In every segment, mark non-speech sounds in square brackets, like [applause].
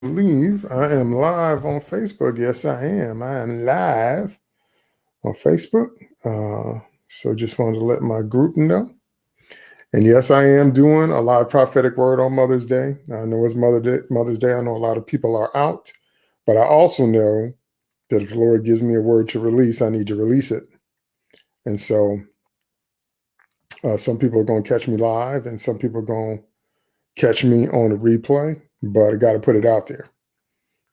believe I am live on Facebook. Yes, I am. I am live on Facebook. Uh, so just wanted to let my group know. And yes, I am doing a live prophetic word on Mother's Day. I know it's Mother Day, Mother's Day. I know a lot of people are out, but I also know that if the Lord gives me a word to release, I need to release it. And so uh, some people are going to catch me live and some people are going to catch me on a replay but I got to put it out there.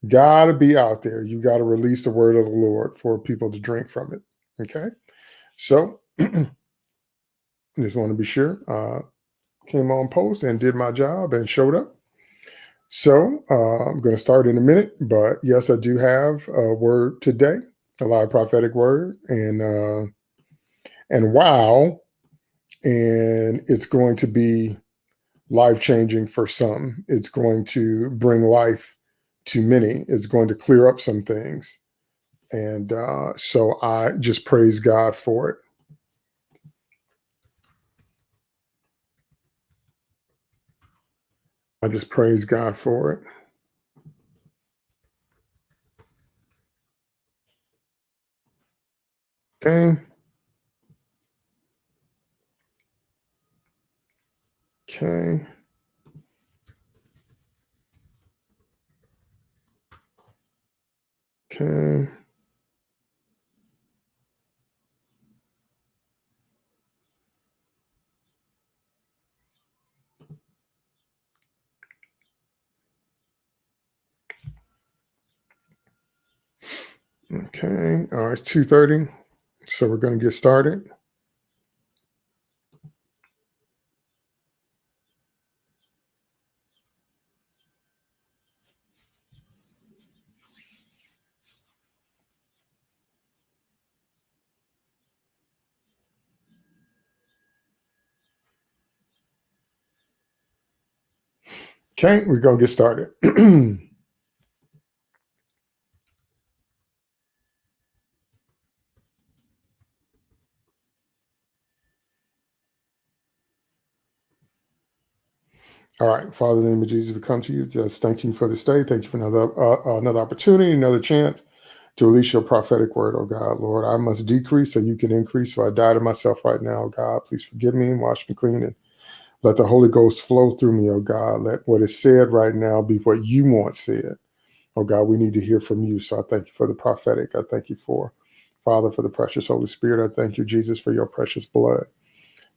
Got to be out there. You got to release the word of the Lord for people to drink from it. Okay. So [clears throat] just want to be sure. Uh, came on post and did my job and showed up. So uh, I'm going to start in a minute, but yes, I do have a word today, a live prophetic word, and uh, and wow, and it's going to be life changing for some. It's going to bring life to many. It's going to clear up some things. And uh, so I just praise God for it. I just praise God for it. Okay. Okay. Okay. Okay. All right. It's 2.30. So we're going to get started. Okay, we're going to get started. [clears throat] All right, Father, in the name of Jesus, we come to you. Just thank you for this day. Thank you for another uh, another opportunity, another chance to release your prophetic word, oh God, Lord. I must decrease so you can increase. So I die to myself right now, oh God. Please forgive me and wash me clean and let the Holy Ghost flow through me, oh God. Let what is said right now be what you want said. Oh God, we need to hear from you. So I thank you for the prophetic. I thank you for, Father, for the precious Holy Spirit. I thank you, Jesus, for your precious blood.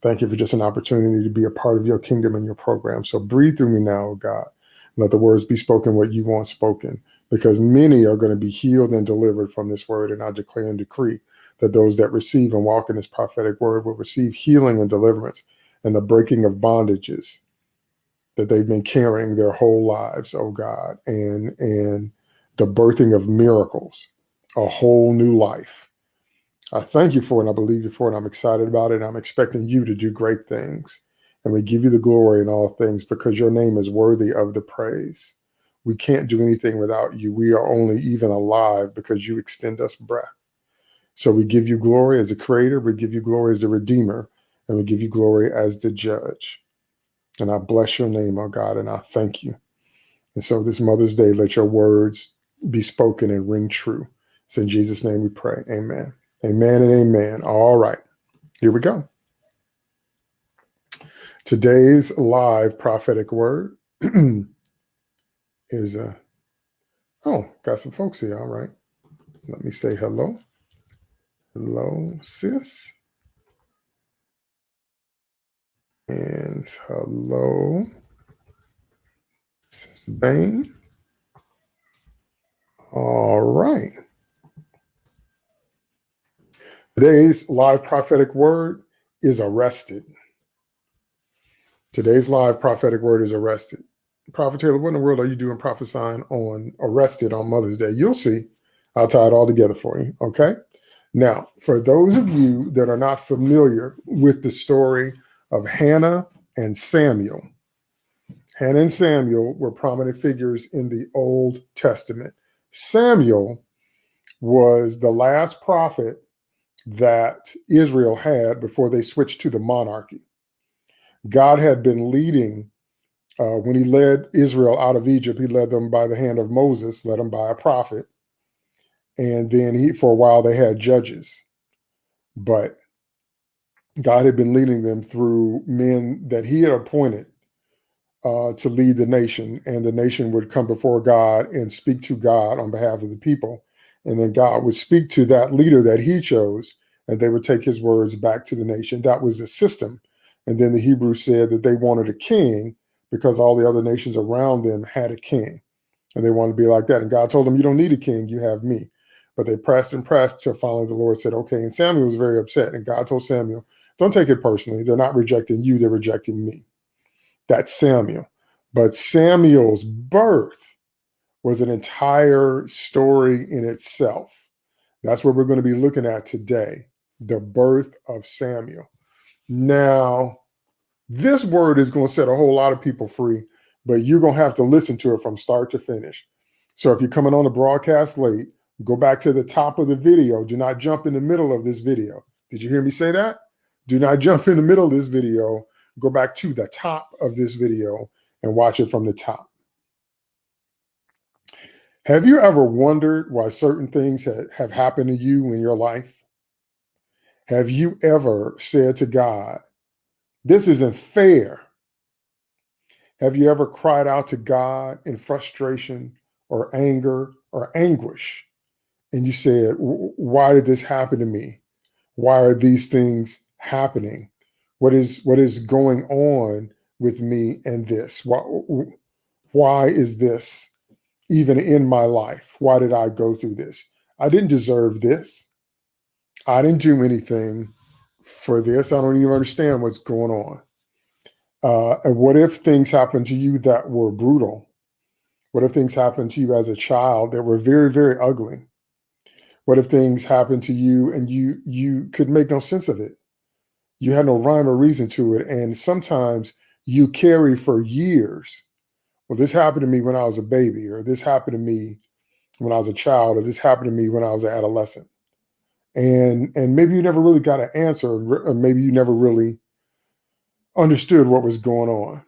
Thank you for just an opportunity to be a part of your kingdom and your program. So breathe through me now, oh God. Let the words be spoken what you want spoken, because many are going to be healed and delivered from this word. And I declare and decree that those that receive and walk in this prophetic word will receive healing and deliverance and the breaking of bondages that they've been carrying their whole lives, oh God, and and the birthing of miracles, a whole new life I thank you for it and I believe you for it. And I'm excited about it. I'm expecting you to do great things. And we give you the glory in all things because your name is worthy of the praise. We can't do anything without you. We are only even alive because you extend us breath. So we give you glory as a creator, we give you glory as a redeemer, and we give you glory as the judge. And I bless your name, oh God, and I thank you. And so this Mother's Day, let your words be spoken and ring true. It's in Jesus' name we pray. Amen. Amen and amen. All right, here we go. Today's live prophetic word [clears throat] is, uh, oh, got some folks here. All right. Let me say hello. Hello, sis. And hello, Bain. All right. Today's live prophetic word is arrested. Today's live prophetic word is arrested. Prophet Taylor, what in the world are you doing prophesying on arrested on Mother's Day? You'll see. I'll tie it all together for you. Okay. Now, for those of you that are not familiar with the story of Hannah and Samuel, Hannah and Samuel were prominent figures in the Old Testament. Samuel was the last prophet that Israel had before they switched to the monarchy. God had been leading Uh, when he led Israel out of Egypt, he led them by the hand of Moses, led them by a prophet. And then he, for a while, they had judges. But God had been leading them through men that he had appointed uh, to lead the nation, and the nation would come before God and speak to God on behalf of the people. And then God would speak to that leader that he chose, and they would take his words back to the nation. That was the system. And then the Hebrews said that they wanted a king because all the other nations around them had a king, and they wanted to be like that. And God told them, You don't need a king, you have me. But they pressed and pressed till finally the Lord said, Okay. And Samuel was very upset. And God told Samuel, Don't take it personally. They're not rejecting you, they're rejecting me. That's Samuel. But Samuel's birth was an entire story in itself. That's what we're going to be looking at today the birth of Samuel. Now, this word is going to set a whole lot of people free, but you're going to have to listen to it from start to finish. So if you're coming on the broadcast late, go back to the top of the video. Do not jump in the middle of this video. Did you hear me say that? Do not jump in the middle of this video go back to the top of this video and watch it from the top. Have you ever wondered why certain things have happened to you in your life? Have you ever said to God, this isn't fair? Have you ever cried out to God in frustration or anger or anguish? And you said, why did this happen to me? Why are these things happening? what is what is going on with me and this? Why, why is this even in my life? Why did i go through this? I didn't deserve this. I didn't do anything for this. I don't even understand what's going on. Uh, and what if things happened to you that were brutal? What if things happened to you as a child that were very very ugly? What if things happened to you and you you could make no sense of it you have no rhyme or reason to it. And sometimes you carry for years. Well, this happened to me when I was a baby, or this happened to me when I was a child, or this happened to me when I was an adolescent. And and maybe you never really got an answer, or maybe you never really understood what was going on.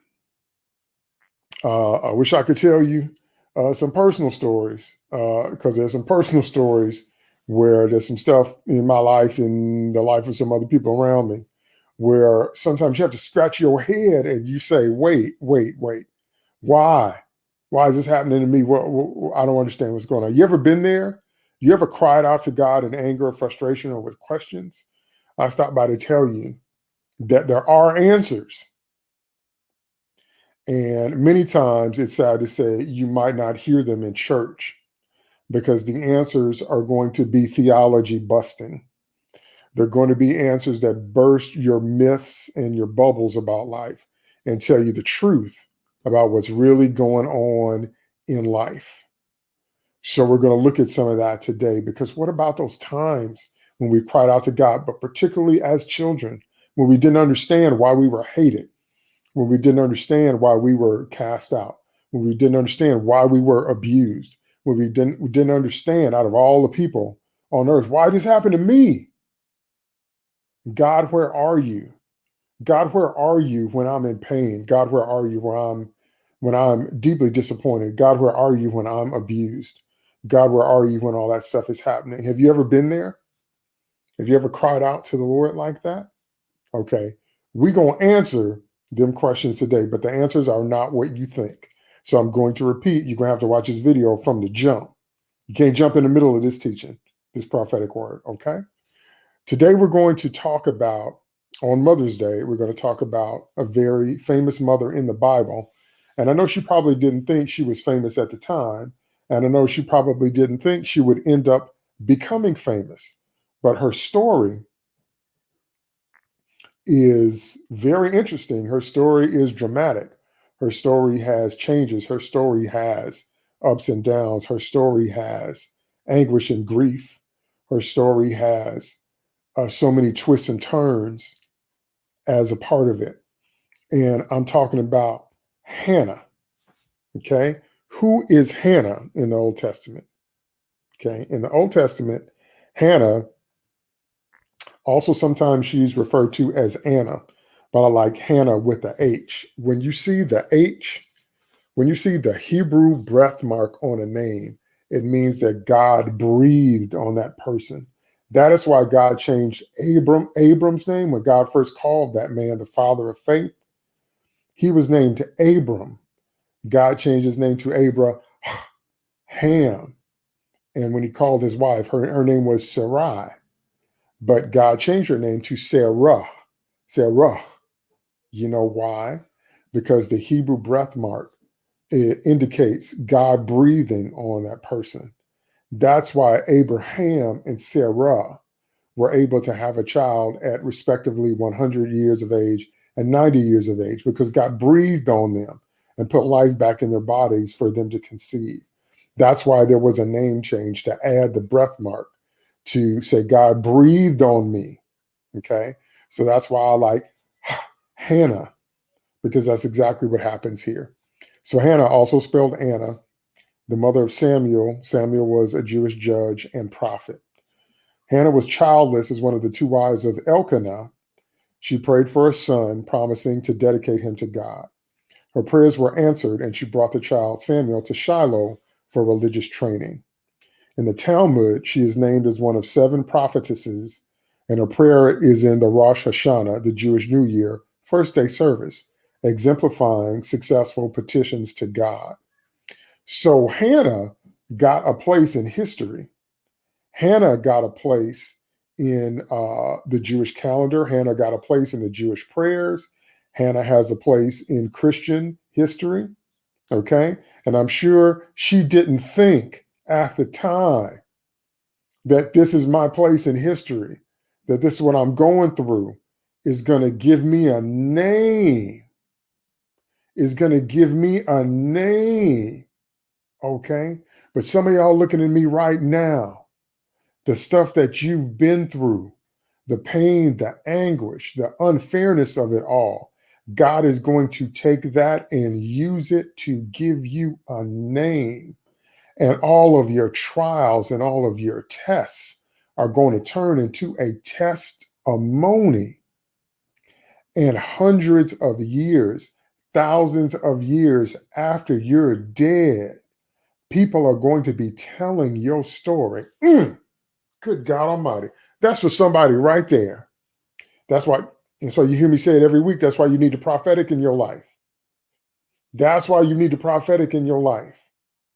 Uh, I wish I could tell you uh, some personal stories because uh, there's some personal stories where there's some stuff in my life and the life of some other people around me where sometimes you have to scratch your head and you say, wait, wait, wait, why? Why is this happening to me? What, what, I don't understand what's going on. You ever been there? You ever cried out to God in anger or frustration or with questions? I stopped by to tell you that there are answers. And many times it's sad to say you might not hear them in church because the answers are going to be theology busting. They're going to be answers that burst your myths and your bubbles about life and tell you the truth about what's really going on in life. So we're going to look at some of that today because what about those times when we cried out to God, but particularly as children, when we didn't understand why we were hated, when we didn't understand why we were cast out, when we didn't understand why we were abused, when we didn't we didn't understand out of all the people on earth, why this happened to me? God, where are you? God, where are you when I'm in pain? God, where are you when I'm when I'm deeply disappointed? God, where are you when I'm abused? God, where are you when all that stuff is happening? Have you ever been there? Have you ever cried out to the Lord like that? Okay. We're going to answer them questions today, but the answers are not what you think. So I'm going to repeat. You're going to have to watch this video from the jump. You can't jump in the middle of this teaching, this prophetic word. Okay. Today, we're going to talk about, on Mother's Day, we're going to talk about a very famous mother in the Bible. And I know she probably didn't think she was famous at the time. And I know she probably didn't think she would end up becoming famous. But her story is very interesting. Her story is dramatic. Her story has changes. Her story has ups and downs. Her story has anguish and grief. Her story has uh, so many twists and turns as a part of it. And I'm talking about Hannah. Okay. Who is Hannah in the Old Testament? Okay. In the Old Testament, Hannah, also sometimes she's referred to as Anna, but I like Hannah with the H. When you see the H, when you see the Hebrew breath mark on a name, it means that God breathed on that person. That is why God changed Abram, Abram's name when God first called that man the father of faith. He was named Abram. God changed his name to Abraham. And when he called his wife, her, her name was Sarai. But God changed her name to Sarah. Sarah. You know why? Because the Hebrew breath mark it indicates God breathing on that person. That's why Abraham and Sarah were able to have a child at respectively 100 years of age and 90 years of age because God breathed on them and put life back in their bodies for them to conceive. That's why there was a name change to add the breath mark to say, God breathed on me. Okay. So that's why I like Hannah, because that's exactly what happens here. So Hannah, also spelled Anna, the mother of Samuel. Samuel was a Jewish judge and prophet. Hannah was childless as one of the two wives of Elkanah. She prayed for a son, promising to dedicate him to God. Her prayers were answered, and she brought the child Samuel to Shiloh for religious training. In the Talmud, she is named as one of seven prophetesses, and her prayer is in the Rosh Hashanah, the Jewish New Year, first day service, exemplifying successful petitions to God. So Hannah got a place in history. Hannah got a place in uh, the Jewish calendar. Hannah got a place in the Jewish prayers. Hannah has a place in Christian history. Okay. And I'm sure she didn't think at the time that this is my place in history, that this is what I'm going through is going to give me a name, is going to give me a name. Okay. But some of y'all looking at me right now, the stuff that you've been through, the pain, the anguish, the unfairness of it all, God is going to take that and use it to give you a name. And all of your trials and all of your tests are going to turn into a testimony. And hundreds of years, thousands of years after you're dead, people are going to be telling your story. Mm, good God Almighty. That's for somebody right there. That's why that's why you hear me say it every week. That's why you need the prophetic in your life. That's why you need the prophetic in your life.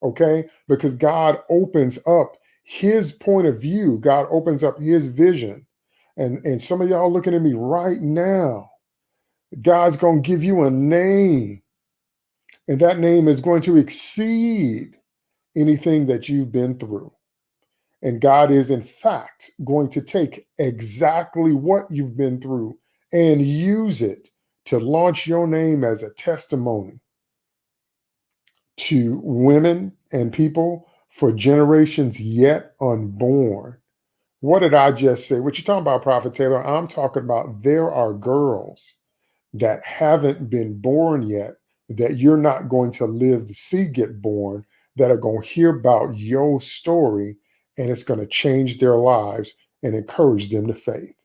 Okay? Because God opens up his point of view. God opens up his vision. And, and some of y'all looking at me right now. God's going to give you a name. And that name is going to exceed anything that you've been through. And God is, in fact, going to take exactly what you've been through and use it to launch your name as a testimony to women and people for generations yet unborn. What did I just say? What you talking about, Prophet Taylor? I'm talking about there are girls that haven't been born yet that you're not going to live to see get born that are going to hear about your story and it's going to change their lives and encourage them to faith.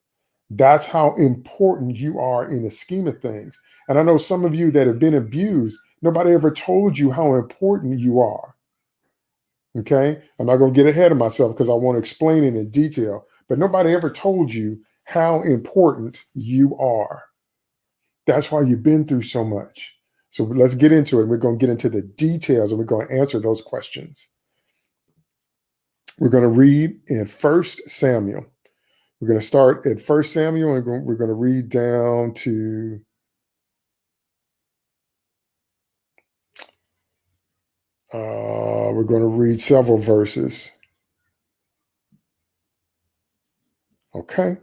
That's how important you are in the scheme of things. And I know some of you that have been abused, nobody ever told you how important you are. Okay. I'm not going to get ahead of myself because I want to explain it in detail, but nobody ever told you how important you are. That's why you've been through so much. So let's get into it. We're going to get into the details and we're going to answer those questions. We're going to read in First Samuel we're going to start at First Samuel and we're going to read down to uh, we're going to read several verses. Okay.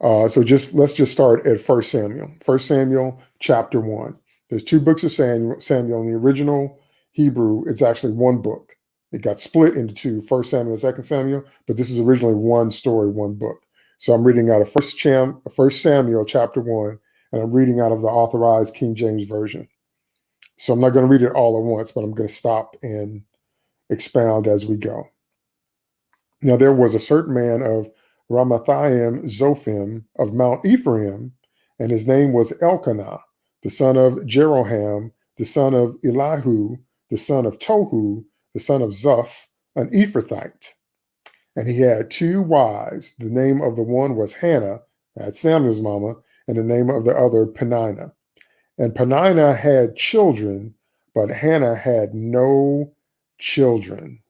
Uh, so just let's just start at First Samuel. First Samuel chapter one. There's two books of Samuel. Samuel in the original Hebrew, it's actually one book. It got split into two, First Samuel and Second Samuel, but this is originally one story, one book. So I'm reading out of First, Cham, First Samuel chapter one, and I'm reading out of the authorized King James Version. So I'm not going to read it all at once, but I'm going to stop and expound as we go. Now there was a certain man of Ramathaim Zophim of Mount Ephraim, and his name was Elkanah, the son of Jeroham, the son of Elihu, the son of Tohu, the son of Zuph, an Ephrathite. And he had two wives. The name of the one was Hannah, that's Samuel's mama, and the name of the other Peninnah. And Peninnah had children, but Hannah had no children.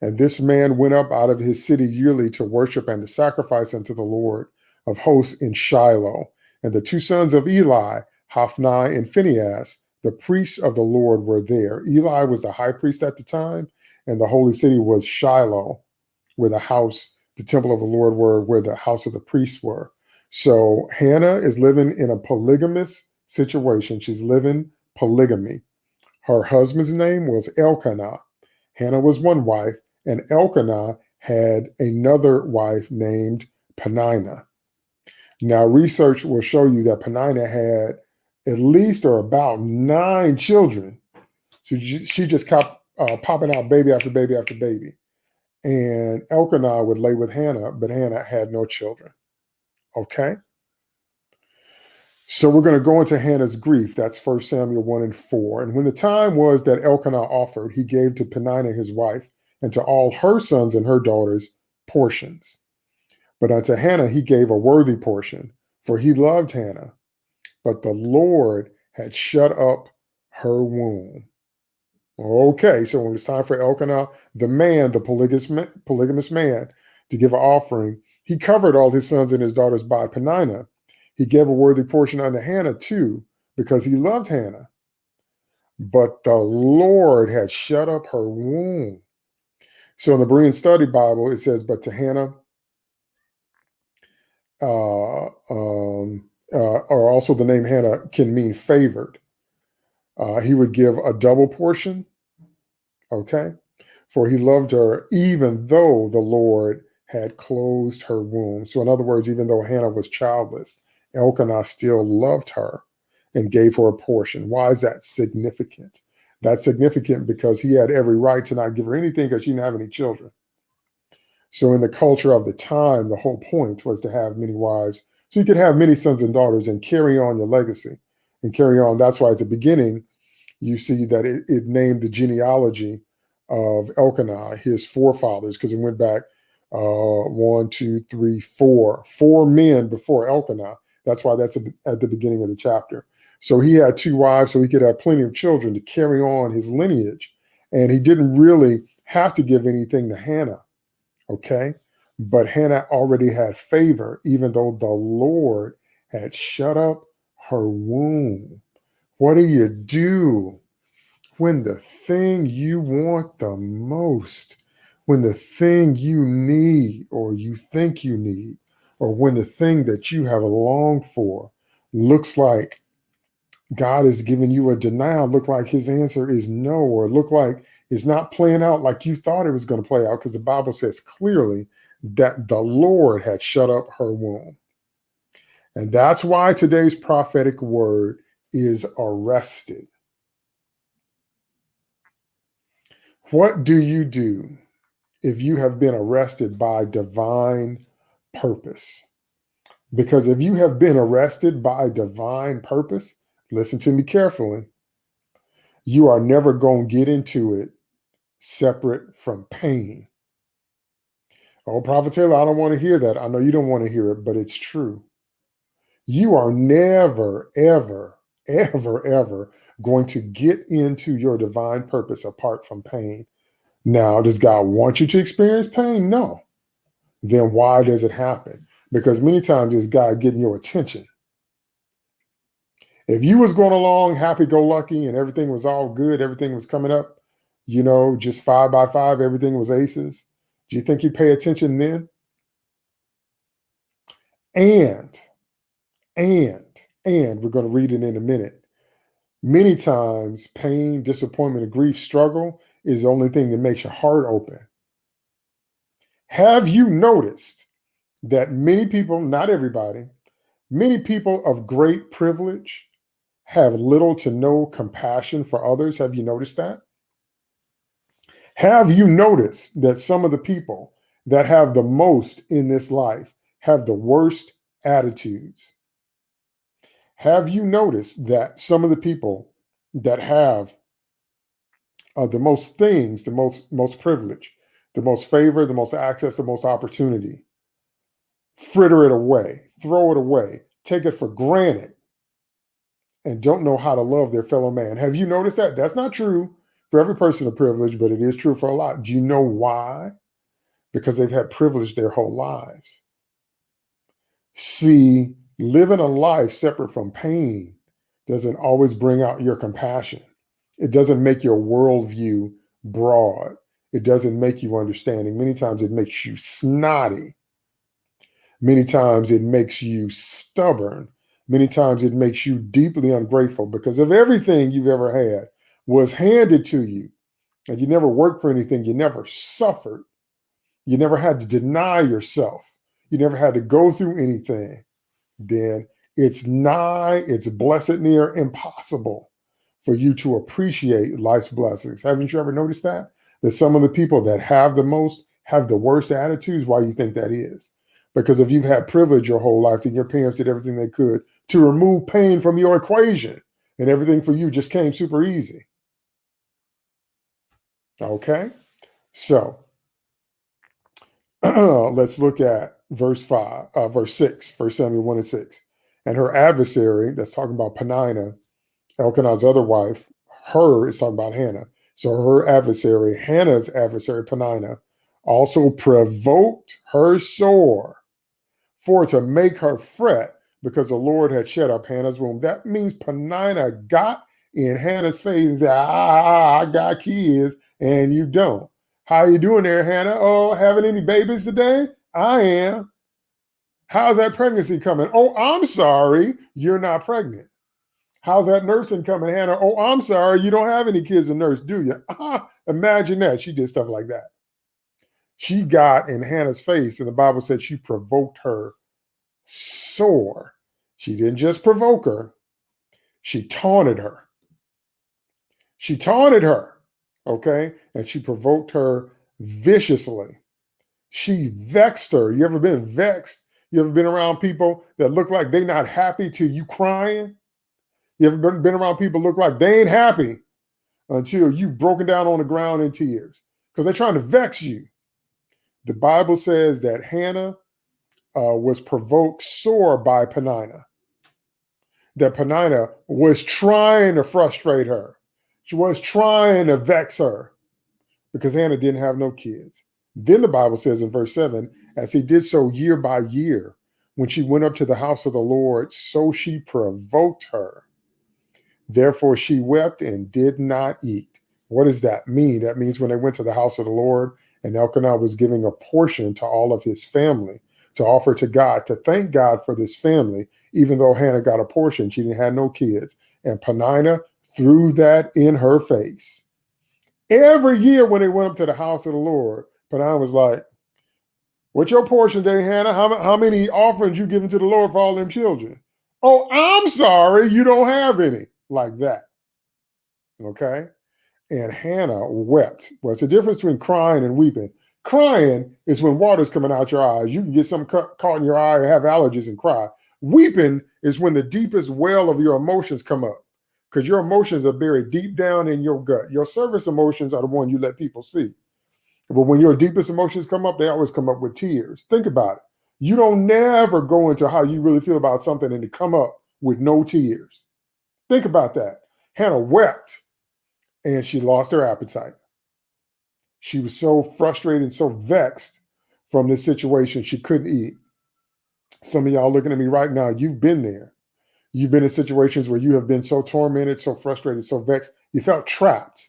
And this man went up out of his city yearly to worship and to sacrifice unto the Lord of hosts in Shiloh. And the two sons of Eli, Hophni and Phinehas, the priests of the Lord, were there. Eli was the high priest at the time, and the holy city was Shiloh, where the house, the temple of the Lord were, where the house of the priests were. So Hannah is living in a polygamous situation. She's living polygamy. Her husband's name was Elkanah. Hannah was one wife, and Elkanah had another wife named Peninnah. Now, research will show you that Peninnah had at least or about nine children. So she just kept uh, popping out baby after baby after baby. And Elkanah would lay with Hannah, but Hannah had no children. Okay? So we're going to go into Hannah's grief. That's 1 Samuel 1 and 4. And when the time was that Elkanah offered, he gave to Peninnah his wife and to all her sons and her daughters portions. But unto Hannah he gave a worthy portion, for he loved Hannah. But the Lord had shut up her womb. Okay, so when it's time for Elkanah, the man, the polygamous, polygamous man, to give an offering, he covered all his sons and his daughters by Peninnah. He gave a worthy portion unto Hannah too, because he loved Hannah. But the Lord had shut up her womb. So in the Berean Study Bible, it says, but to Hannah, uh, um, uh, or also the name Hannah can mean favored. Uh, he would give a double portion, okay? For he loved her even though the Lord had closed her womb. So in other words, even though Hannah was childless, Elkanah still loved her and gave her a portion. Why is that significant? That's significant because he had every right to not give her anything because she didn't have any children. So in the culture of the time, the whole point was to have many wives. So you could have many sons and daughters and carry on your legacy and carry on. That's why at the beginning, you see that it, it named the genealogy of Elkanah, his forefathers, because it went back uh, one, two, three, four, four men before Elkanah. That's why that's at the beginning of the chapter. So he had two wives, so he could have plenty of children to carry on his lineage. And he didn't really have to give anything to Hannah. Okay. But Hannah already had favor, even though the Lord had shut up her womb. What do you do when the thing you want the most, when the thing you need or you think you need, or when the thing that you have longed for looks like God is giving you a denial, look like his answer is no, or look like it's not playing out like you thought it was going to play out, because the Bible says clearly that the Lord had shut up her womb. And that's why today's prophetic word is arrested. What do you do if you have been arrested by divine purpose? Because if you have been arrested by divine purpose, listen to me carefully. You are never going to get into it separate from pain. Oh, Prophet Taylor, I don't want to hear that. I know you don't want to hear it, but it's true. You are never, ever, ever, ever going to get into your divine purpose apart from pain. Now, does God want you to experience pain? No. Then why does it happen? Because many times it's God getting your attention. If you was going along happy-go-lucky and everything was all good, everything was coming up, you know, just five by five, everything was aces, do you think he'd pay attention then? And, and, and we're going to read it in a minute. Many times, pain, disappointment, and grief, struggle is the only thing that makes your heart open. Have you noticed that many people, not everybody, many people of great privilege have little to no compassion for others. Have you noticed that? Have you noticed that some of the people that have the most in this life have the worst attitudes? Have you noticed that some of the people that have uh, the most things, the most most privilege, the most favor, the most access, the most opportunity, fritter it away, throw it away, take it for granted, and don't know how to love their fellow man. Have you noticed that? That's not true for every person a privilege, but it is true for a lot. Do you know why? Because they've had privilege their whole lives. See, living a life separate from pain doesn't always bring out your compassion. It doesn't make your worldview broad. It doesn't make you understanding. Many times it makes you snotty. Many times it makes you stubborn. Many times it makes you deeply ungrateful because of everything you've ever had was handed to you. And you never worked for anything. You never suffered. You never had to deny yourself. You never had to go through anything. Then it's nigh, it's blessed near impossible for you to appreciate life's blessings. Haven't you ever noticed that? That some of the people that have the most have the worst attitudes. Why you think that is? Because if you've had privilege your whole life, then your parents did everything they could to remove pain from your equation, and everything for you just came super easy. Okay, so [clears throat] let's look at verse five, uh, verse six, First Samuel one and six, and her adversary. That's talking about Peninnah Elkanah's other wife, her is talking about Hannah. So her adversary, Hannah's adversary, Peninnah, also provoked her sore for to make her fret because the Lord had shut up Hannah's womb. That means Peninnah got in Hannah's face and said, ah, I got kids and you don't. How you doing there, Hannah? Oh, having any babies today? I am. How's that pregnancy coming? Oh, I'm sorry, you're not pregnant. How's that nursing coming, Hannah? Oh, I'm sorry, you don't have any kids to nurse, do you? [laughs] Imagine that. She did stuff like that. She got in Hannah's face, and the Bible said she provoked her sore. She didn't just provoke her, she taunted her. She taunted her, okay? And she provoked her viciously. She vexed her. You ever been vexed? You ever been around people that look like they're not happy till you crying? You ever been, been around people look like they ain't happy until you've broken down on the ground in tears because they're trying to vex you. The Bible says that Hannah uh, was provoked sore by Peninnah, that Peninnah was trying to frustrate her. She was trying to vex her because Hannah didn't have no kids. Then the Bible says in verse 7 as he did so year by year, when she went up to the house of the Lord, so she provoked her Therefore, she wept and did not eat. What does that mean? That means when they went to the house of the Lord and Elkanah was giving a portion to all of his family to offer to God, to thank God for this family, even though Hannah got a portion, she didn't have no kids. And Peninnah threw that in her face. Every year when they went up to the house of the Lord, Peninnah was like, What's your portion day, Hannah? How, how many offerings you giving to the Lord for all them children? Oh, I'm sorry, you don't have any like that. Okay. And Hannah wept. It's a difference between crying and weeping. Crying is when water's coming out your eyes. You can get something caught in your eye or have allergies and cry. Weeping is when the deepest well of your emotions come up because your emotions are buried deep down in your gut. Your surface emotions are the one you let people see. But when your deepest emotions come up, they always come up with tears. Think about it. You don't never go into how you really feel about something and to come up with no tears. Think about that. Hannah wept and she lost her appetite. She was so frustrated so vexed from this situation, she couldn't eat. Some of y'all looking at me right now, you've been there. You've been in situations where you have been so tormented, so frustrated, so vexed. You felt trapped.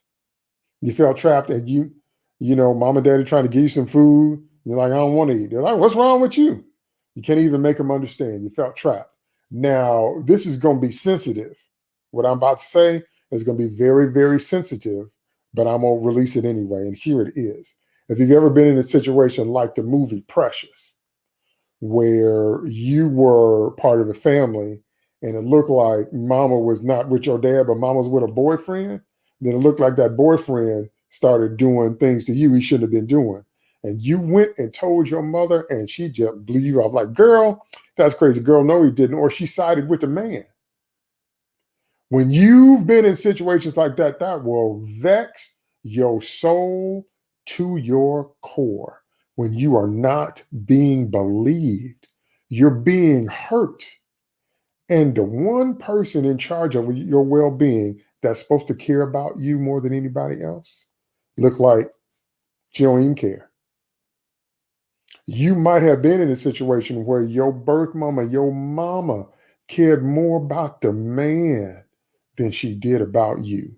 You felt trapped and you, you know, mom and daddy trying to give you some food. You're like, I don't want to eat. They're like, what's wrong with you? You can't even make them understand. You felt trapped. Now, this is going to be sensitive what I'm about to say is going to be very, very sensitive, but I'm going to release it anyway. And here it is. If you've ever been in a situation like the movie Precious, where you were part of a family and it looked like mama was not with your dad, but mama was with a boyfriend, then it looked like that boyfriend started doing things to you he shouldn't have been doing. And you went and told your mother, and she just blew you off like, girl, that's crazy. Girl, no, he didn't. Or she sided with the man. When you've been in situations like that, that will vex your soul to your core. When you are not being believed, you're being hurt. And the one person in charge of your well being that's supposed to care about you more than anybody else look like she don't even care. You might have been in a situation where your birth mama, your mama cared more about the man than she did about you.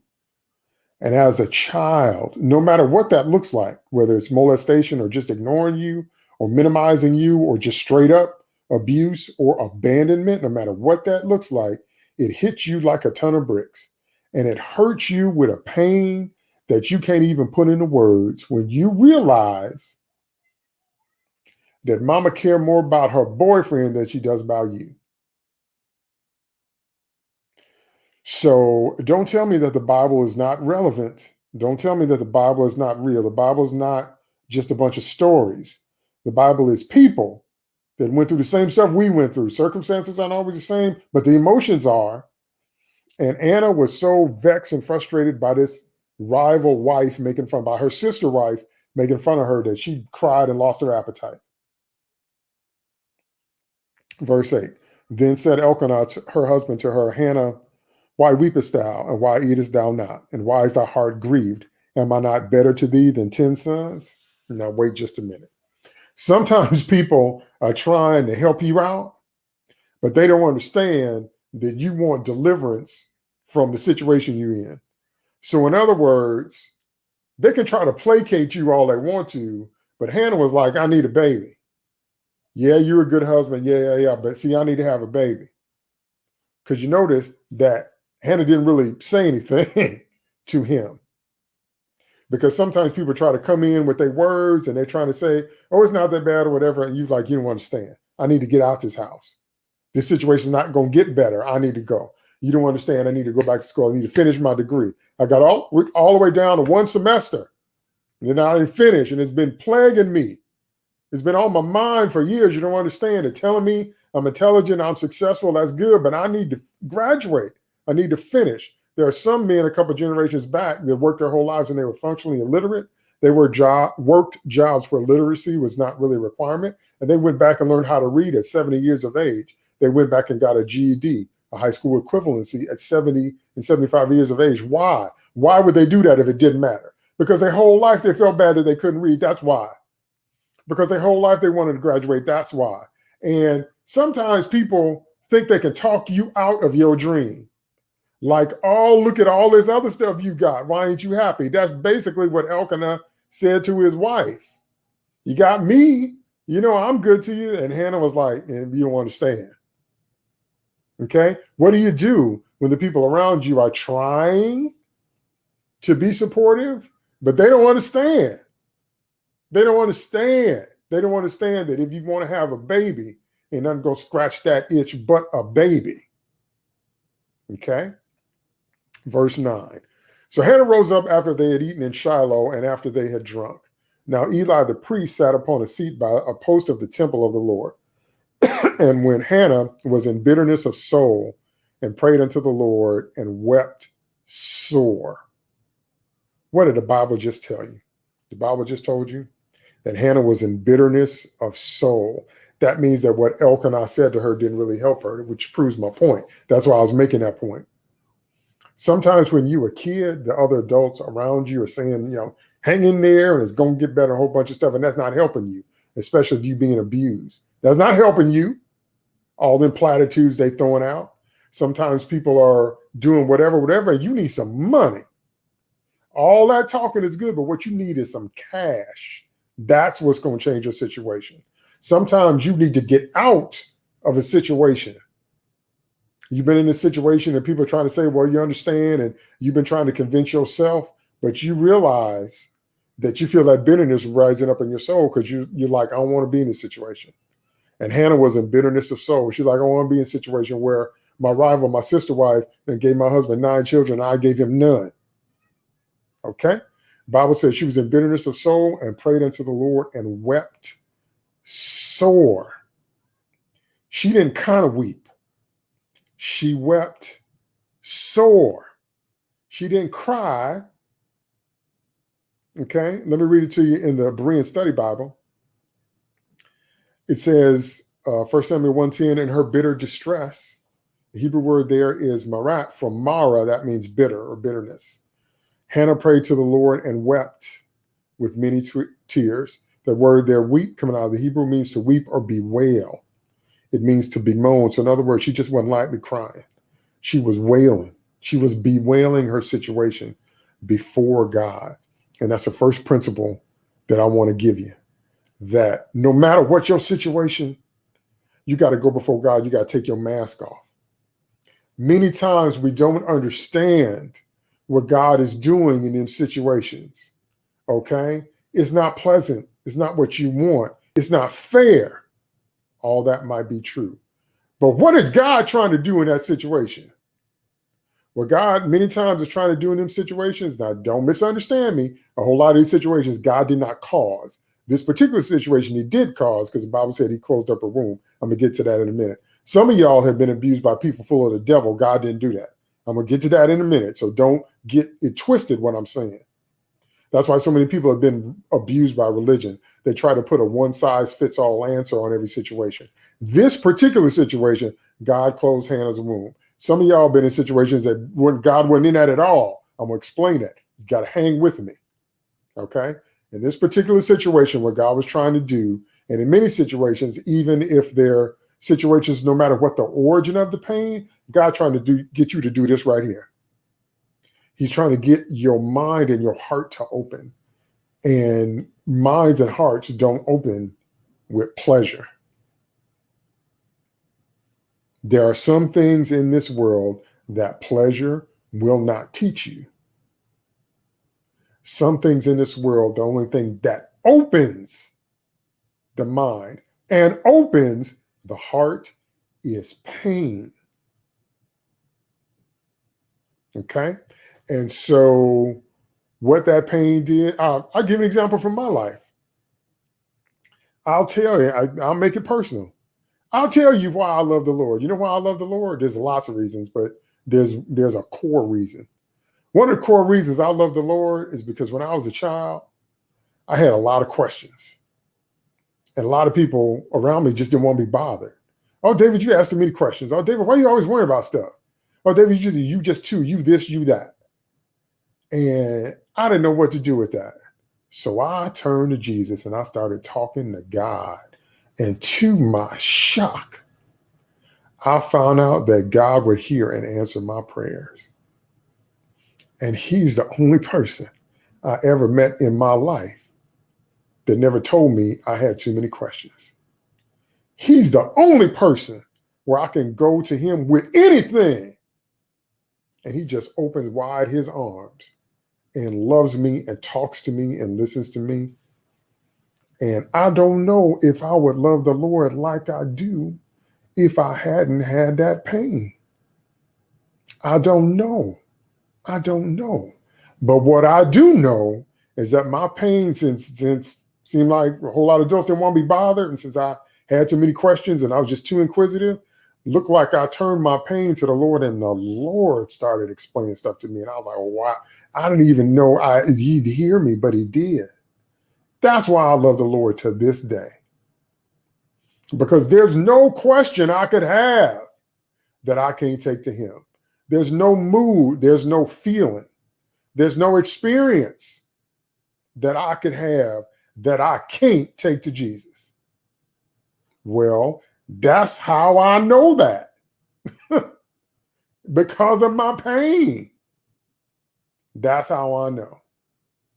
And as a child, no matter what that looks like, whether it's molestation or just ignoring you or minimizing you or just straight up abuse or abandonment, no matter what that looks like, it hits you like a ton of bricks and it hurts you with a pain that you can't even put into words when you realize that mama care more about her boyfriend than she does about you. So don't tell me that the Bible is not relevant. Don't tell me that the Bible is not real. The Bible is not just a bunch of stories. The Bible is people that went through the same stuff we went through. Circumstances aren't always the same, but the emotions are. And Anna was so vexed and frustrated by this rival wife making fun, by her sister wife making fun of her, that she cried and lost her appetite. Verse 8 Then said Elkanah, her husband, to her, Hannah, why weepest thou, and why eatest thou not? And why is thy heart grieved? Am I not better to thee than ten sons? Now, wait just a minute. Sometimes [laughs] people are trying to help you out, but they don't understand that you want deliverance from the situation you're in. So, in other words, they can try to placate you all they want to, but Hannah was like, I need a baby. Yeah, you're a good husband. Yeah, yeah, yeah. But see, I need to have a baby. Because you notice that Hannah didn't really say anything [laughs] to him. Because sometimes people try to come in with their words and they're trying to say, oh, it's not that bad or whatever. And you're like, you don't understand. I need to get out this house. This situation is not going to get better. I need to go. You don't understand. I need to go back to school. I need to finish my degree. I got all, all the way down to one semester. And I didn't finish, and it's been plaguing me. It's been on my mind for years. You don't understand it. Telling me I'm intelligent, I'm successful, that's good, but I need to graduate. I need to finish. There are some men a couple generations back that worked their whole lives and they were functionally illiterate. They were job worked jobs where literacy was not really a requirement, and they went back and learned how to read at 70 years of age. They went back and got a GED, a high school equivalency at 70 and 75 years of age. Why? Why would they do that if it didn't matter? Because their whole life they felt bad that they couldn't read. That's why. Because their whole life they wanted to graduate. That's why. And sometimes people think they can talk you out of your dream. Like, oh, look at all this other stuff you got. Why ain't you happy? That's basically what Elkanah said to his wife. You got me. You know, I'm good to you. And Hannah was like, and you don't understand. Okay. What do you do when the people around you are trying to be supportive, but they don't understand? They don't understand. They don't understand that if you want to have a baby, and nothing go scratch that itch but a baby. Okay. Verse 9. So Hannah rose up after they had eaten in Shiloh and after they had drunk. Now Eli the priest sat upon a seat by a post of the temple of the Lord. [coughs] and when Hannah was in bitterness of soul and prayed unto the Lord and wept sore. What did the Bible just tell you? The Bible just told you that Hannah was in bitterness of soul. That means that what Elkanah said to her didn't really help her, which proves my point. That's why I was making that point. Sometimes when you a kid, the other adults around you are saying, you know, hang in there and it's going to get better, a whole bunch of stuff. And that's not helping you, especially if you being abused. That's not helping you. All them platitudes they throwing out. Sometimes people are doing whatever, whatever, you need some money. All that talking is good, but what you need is some cash. That's what's going to change your situation. Sometimes you need to get out of a situation You've been in a situation and people are trying to say, well, you understand, and you've been trying to convince yourself, but you realize that you feel that bitterness rising up in your soul because you, you're like, I don't want to be in this situation. And Hannah was in bitterness of soul. She's like, I want to be in a situation where my rival, my sister wife, and gave my husband nine children. I gave him none. Okay. Bible says she was in bitterness of soul and prayed unto the Lord and wept sore. She didn't kind of weep she wept sore. She didn't cry. Okay, let me read it to you in the Berean Study Bible. It says, uh, 1 Samuel 110, in her bitter distress, the Hebrew word there is marat from Mara, that means bitter or bitterness. Hannah prayed to the Lord and wept with many tears. The word there, weep, coming out of the Hebrew, means to weep or bewail. It means to bemoan. So, in other words, she just wasn't lightly crying. She was wailing. She was bewailing her situation before God. And that's the first principle that I want to give you that no matter what your situation, you got to go before God. You got to take your mask off. Many times we don't understand what God is doing in these situations. Okay. It's not pleasant. It's not what you want. It's not fair. All that might be true. But what is God trying to do in that situation? What God many times is trying to do in them situations, now don't misunderstand me, a whole lot of these situations God did not cause. This particular situation he did cause because the Bible said he closed up a room. I'm going to get to that in a minute. Some of y'all have been abused by people full of the devil. God didn't do that. I'm going to get to that in a minute. So don't get it twisted what I'm saying. That's why so many people have been abused by religion. They try to put a one size fits all answer on every situation. This particular situation, God closed Hannah's womb. Some of y'all been in situations that when God wasn't in that at all. I'm gonna explain it. You got to hang with me. Okay. In this particular situation, what God was trying to do, and in many situations, even if they're situations, no matter what the origin of the pain, God trying to do get you to do this right here. He's trying to get your mind and your heart to open. And minds and hearts don't open with pleasure. There are some things in this world that pleasure will not teach you. Some things in this world, the only thing that opens the mind and opens the heart is pain. Okay. And so, what that pain did, uh, I'll give an example from my life. I'll tell you, I, I'll make it personal. I'll tell you why I love the Lord. You know why I love the Lord? There's lots of reasons, but there's there's a core reason. One of the core reasons I love the Lord is because when I was a child, I had a lot of questions. And a lot of people around me just didn't want to be bothered. Oh, David, you asked many questions. Oh, David, why are you always worrying about stuff? Oh, David, you just, you just too, you this, you that. And I didn't know what to do with that. So I turned to Jesus and I started talking to God and to my shock, I found out that God would hear and answer my prayers. And he's the only person I ever met in my life that never told me I had too many questions. He's the only person where I can go to him with anything. And he just opens wide his arms and loves me and talks to me and listens to me and I don't know if I would love the Lord like I do if I hadn't had that pain. I don't know. I don't know. But what I do know is that my pain, since since seemed like a whole lot of adults didn't want to be bothered, and since I had too many questions and I was just too inquisitive, looked like I turned my pain to the Lord, and the Lord started explaining stuff to me, and I was like, "Wow!" I didn't even know I he'd hear me, but he did. That's why I love the Lord to this day. Because there's no question I could have that I can't take to him. There's no mood, there's no feeling, there's no experience that I could have that I can't take to Jesus. Well, that's how I know that [laughs] because of my pain. That's how I know.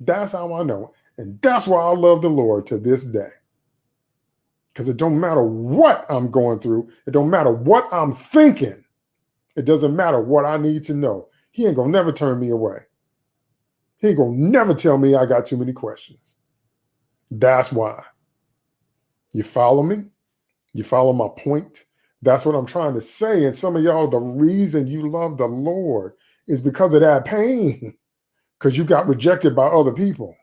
That's how I know. And that's why I love the Lord to this day. Because it don't matter what I'm going through. It don't matter what I'm thinking. It doesn't matter what I need to know. He ain't to never turn me away. He ain't to never tell me I got too many questions. That's why. You follow me? You follow my point? That's what I'm trying to say. And some of y'all, the reason you love the Lord is because of that pain, [laughs] because you got rejected by other people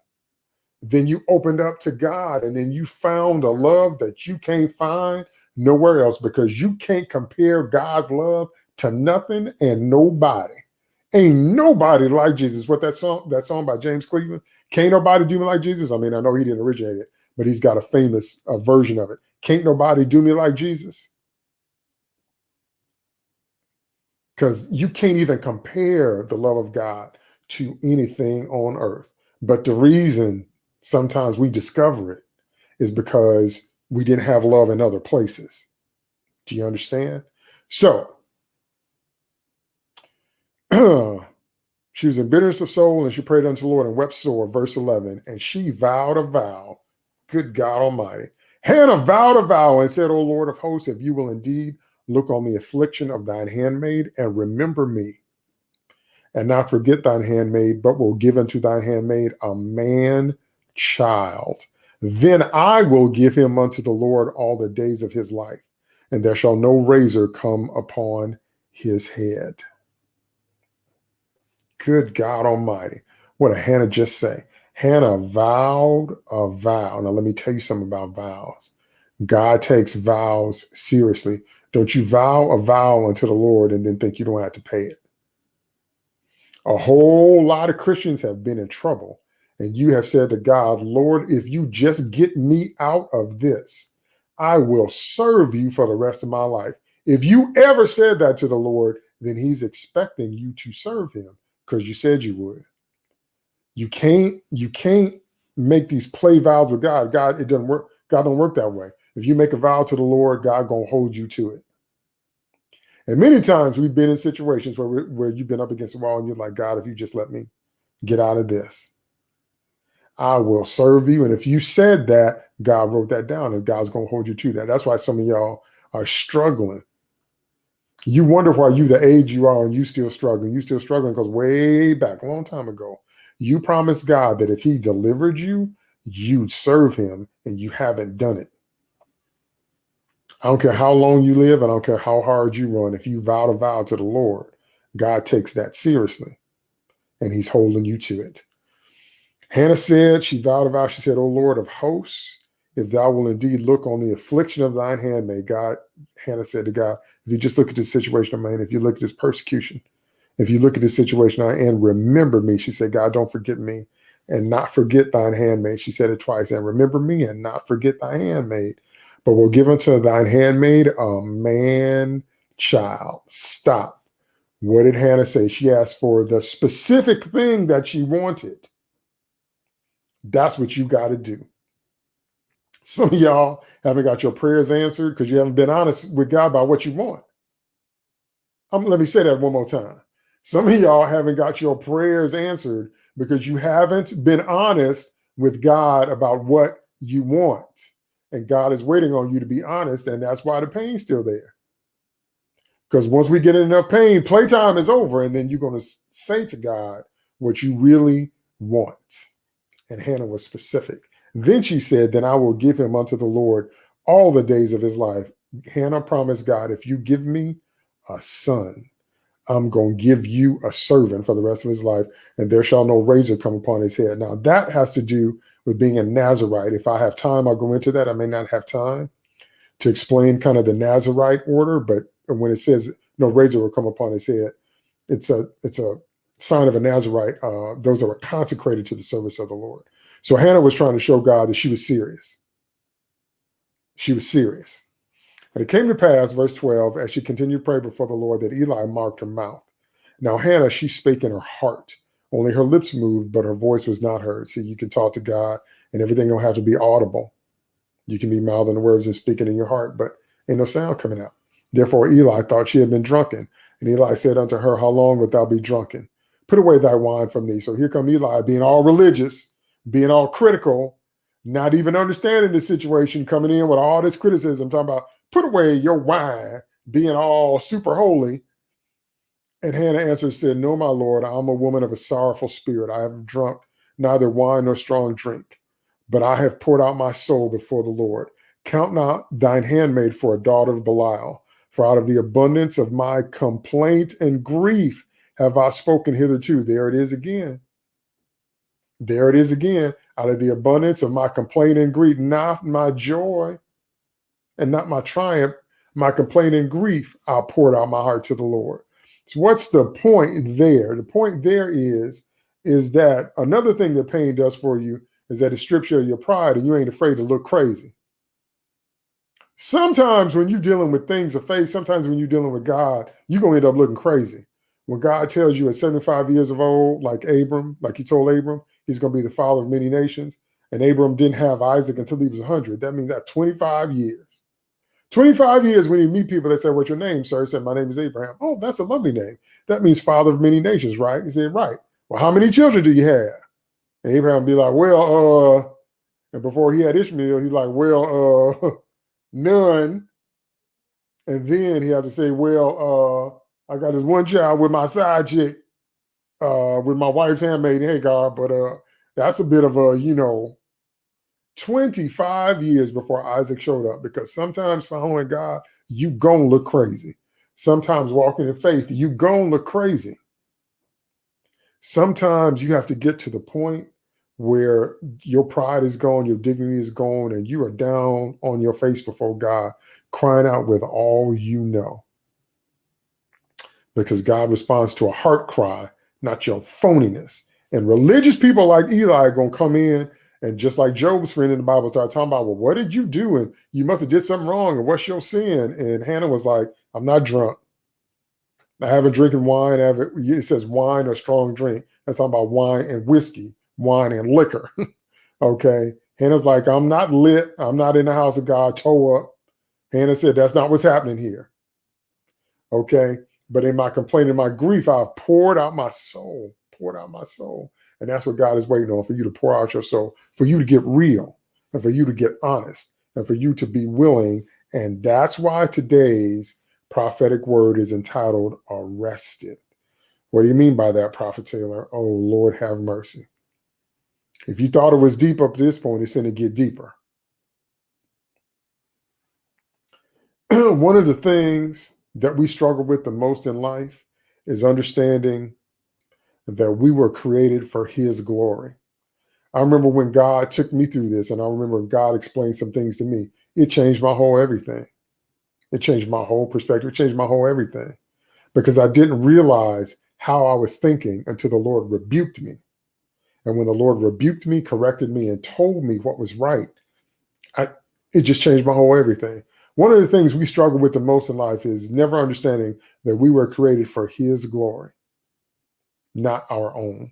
then you opened up to God and then you found a love that you can't find nowhere else because you can't compare God's love to nothing and nobody. Ain't nobody like Jesus. What that song, that song by James Cleveland, can't nobody do me like Jesus. I mean, I know he didn't originate it, but he's got a famous uh, version of it. Can't nobody do me like Jesus. Because you can't even compare the love of God to anything on earth. But the reason sometimes we discover it is because we didn't have love in other places. Do you understand? So, [clears throat] she was in bitterness of soul and she prayed unto the Lord and wept sore, verse 11. And she vowed a vow, good God Almighty. Hannah vowed a vow and said, O Lord of hosts, if you will indeed look on the affliction of thine handmaid and remember me, and not forget thine handmaid, but will give unto thine handmaid a man child. Then I will give him unto the Lord all the days of his life, and there shall no razor come upon his head. Good God Almighty. What did Hannah just say? Hannah vowed a vow. Now, let me tell you something about vows. God takes vows seriously. Don't you vow a vow unto the Lord and then think you don't have to pay it. A whole lot of Christians have been in trouble. And you have said to God, Lord, if you just get me out of this, I will serve you for the rest of my life. If you ever said that to the Lord, then he's expecting you to serve him because you said you would. You can't, you can't make these play vows with God. God, it doesn't work. God don't work that way. If you make a vow to the Lord, God gonna hold you to it. And many times we've been in situations where, where you've been up against a wall and you're like, God, if you just let me get out of this, I will serve you. And if you said that, God wrote that down and God's going to hold you to that. That's why some of y'all are struggling. You wonder why you the age you are and you still struggling. You still struggling because way back, a long time ago, you promised God that if he delivered you, you'd serve him and you haven't done it. I don't care how long you live. I don't care how hard you run. If you vow a vow to the Lord, God takes that seriously and he's holding you to it. Hannah said, she vowed a vow. She said, O Lord of hosts, if thou will indeed look on the affliction of thine handmaid, God, Hannah said to God, if you just look at this situation of mine, if you look at this persecution, if you look at this situation and remember me, she said, God, don't forget me and not forget thine handmaid. She said it twice, and remember me and not forget thy handmaid but will give unto thine handmaid a man child. Stop. What did Hannah say? She asked for the specific thing that she wanted. That's what you got to do. Some of y'all haven't got your prayers answered because you haven't been honest with God about what you want. Um, let me say that one more time. Some of y'all haven't got your prayers answered because you haven't been honest with God about what you want. And God is waiting on you to be honest. And that's why the pain's still there. Because once we get enough pain, playtime is over. And then you're going to say to God what you really want. And Hannah was specific. Then she said, Then I will give him unto the Lord all the days of his life. Hannah promised God, If you give me a son, I'm going to give you a servant for the rest of his life, and there shall no razor come upon his head. Now, that has to do with being a Nazarite. If I have time, I'll go into that. I may not have time to explain kind of the Nazarite order, but when it says no razor will come upon his head, it's a it's a sign of a Nazarite. Uh, those that were consecrated to the service of the Lord. So Hannah was trying to show God that she was serious. She was serious. And it came to pass, verse 12, as she continued to pray before the Lord, that Eli marked her mouth. Now Hannah, she spake in her heart. Only her lips moved, but her voice was not heard. See, you can talk to God and everything don't have to be audible. You can be mouthing the words and speaking in your heart, but ain't no sound coming out. Therefore Eli thought she had been drunken. And Eli said unto her, How long wilt thou be drunken? Put away thy wine from thee. So here come Eli being all religious, being all critical, not even understanding the situation, coming in with all this criticism, talking about put away your wine, being all super holy. And Hannah answered, said, No, my Lord, I'm a woman of a sorrowful spirit. I have drunk neither wine nor strong drink, but I have poured out my soul before the Lord. Count not thine handmaid for a daughter of Belial, for out of the abundance of my complaint and grief have I spoken hitherto. There it is again. There it is again. Out of the abundance of my complaint and grief, not my joy and not my triumph, my complaint and grief, I poured out my heart to the Lord. So what's the point there? The point there is, is that another thing that pain does for you is that it strips you of your pride and you ain't afraid to look crazy. Sometimes when you're dealing with things of faith, sometimes when you're dealing with God, you're going to end up looking crazy. When God tells you at 75 years of old, like Abram, like he told Abram, he's going to be the father of many nations, and Abram didn't have Isaac until he was 100. That means that 25 years. 25 years when you meet people that say, What's your name, sir? He said, My name is Abraham. Oh, that's a lovely name. That means father of many nations, right? He said, Right. Well, how many children do you have? And Abraham be like, Well, uh, and before he had Ishmael, he's like, Well, uh, [laughs] none. And then he had to say, Well, uh, I got this one child with my side chick, uh, with my wife's handmaid, Hagar, but uh, that's a bit of a, you know, 25 years before Isaac showed up because sometimes following God, you gonna look crazy. Sometimes walking in faith, you gonna look crazy. Sometimes you have to get to the point where your pride is gone, your dignity is gone, and you are down on your face before God, crying out with all you know. Because God responds to a heart cry, not your phoniness. And religious people like Eli are to come in and just like Job's friend in the Bible started talking about, well, what did you do? And you must have did something wrong. And what's your sin? And Hannah was like, I'm not drunk. I haven't drinking wine. I haven't, it says wine or strong drink. That's talking about wine and whiskey, wine and liquor. [laughs] okay. Hannah's like, I'm not lit. I'm not in the house of God, toe up. Hannah said, that's not what's happening here. Okay. But in my complaint and my grief, I've poured out my soul, poured out my soul. And that's what God is waiting on for you to pour out your soul, for you to get real, and for you to get honest, and for you to be willing. And that's why today's prophetic word is entitled Arrested. What do you mean by that, Prophet Taylor? Oh, Lord, have mercy. If you thought it was deep up to this point, it's going to get deeper. [clears throat] One of the things that we struggle with the most in life is understanding that we were created for his glory. I remember when God took me through this, and I remember God explained some things to me. It changed my whole everything. It changed my whole perspective. It changed my whole everything because I didn't realize how I was thinking until the Lord rebuked me. And when the Lord rebuked me, corrected me, and told me what was right, I, it just changed my whole everything. One of the things we struggle with the most in life is never understanding that we were created for his glory not our own.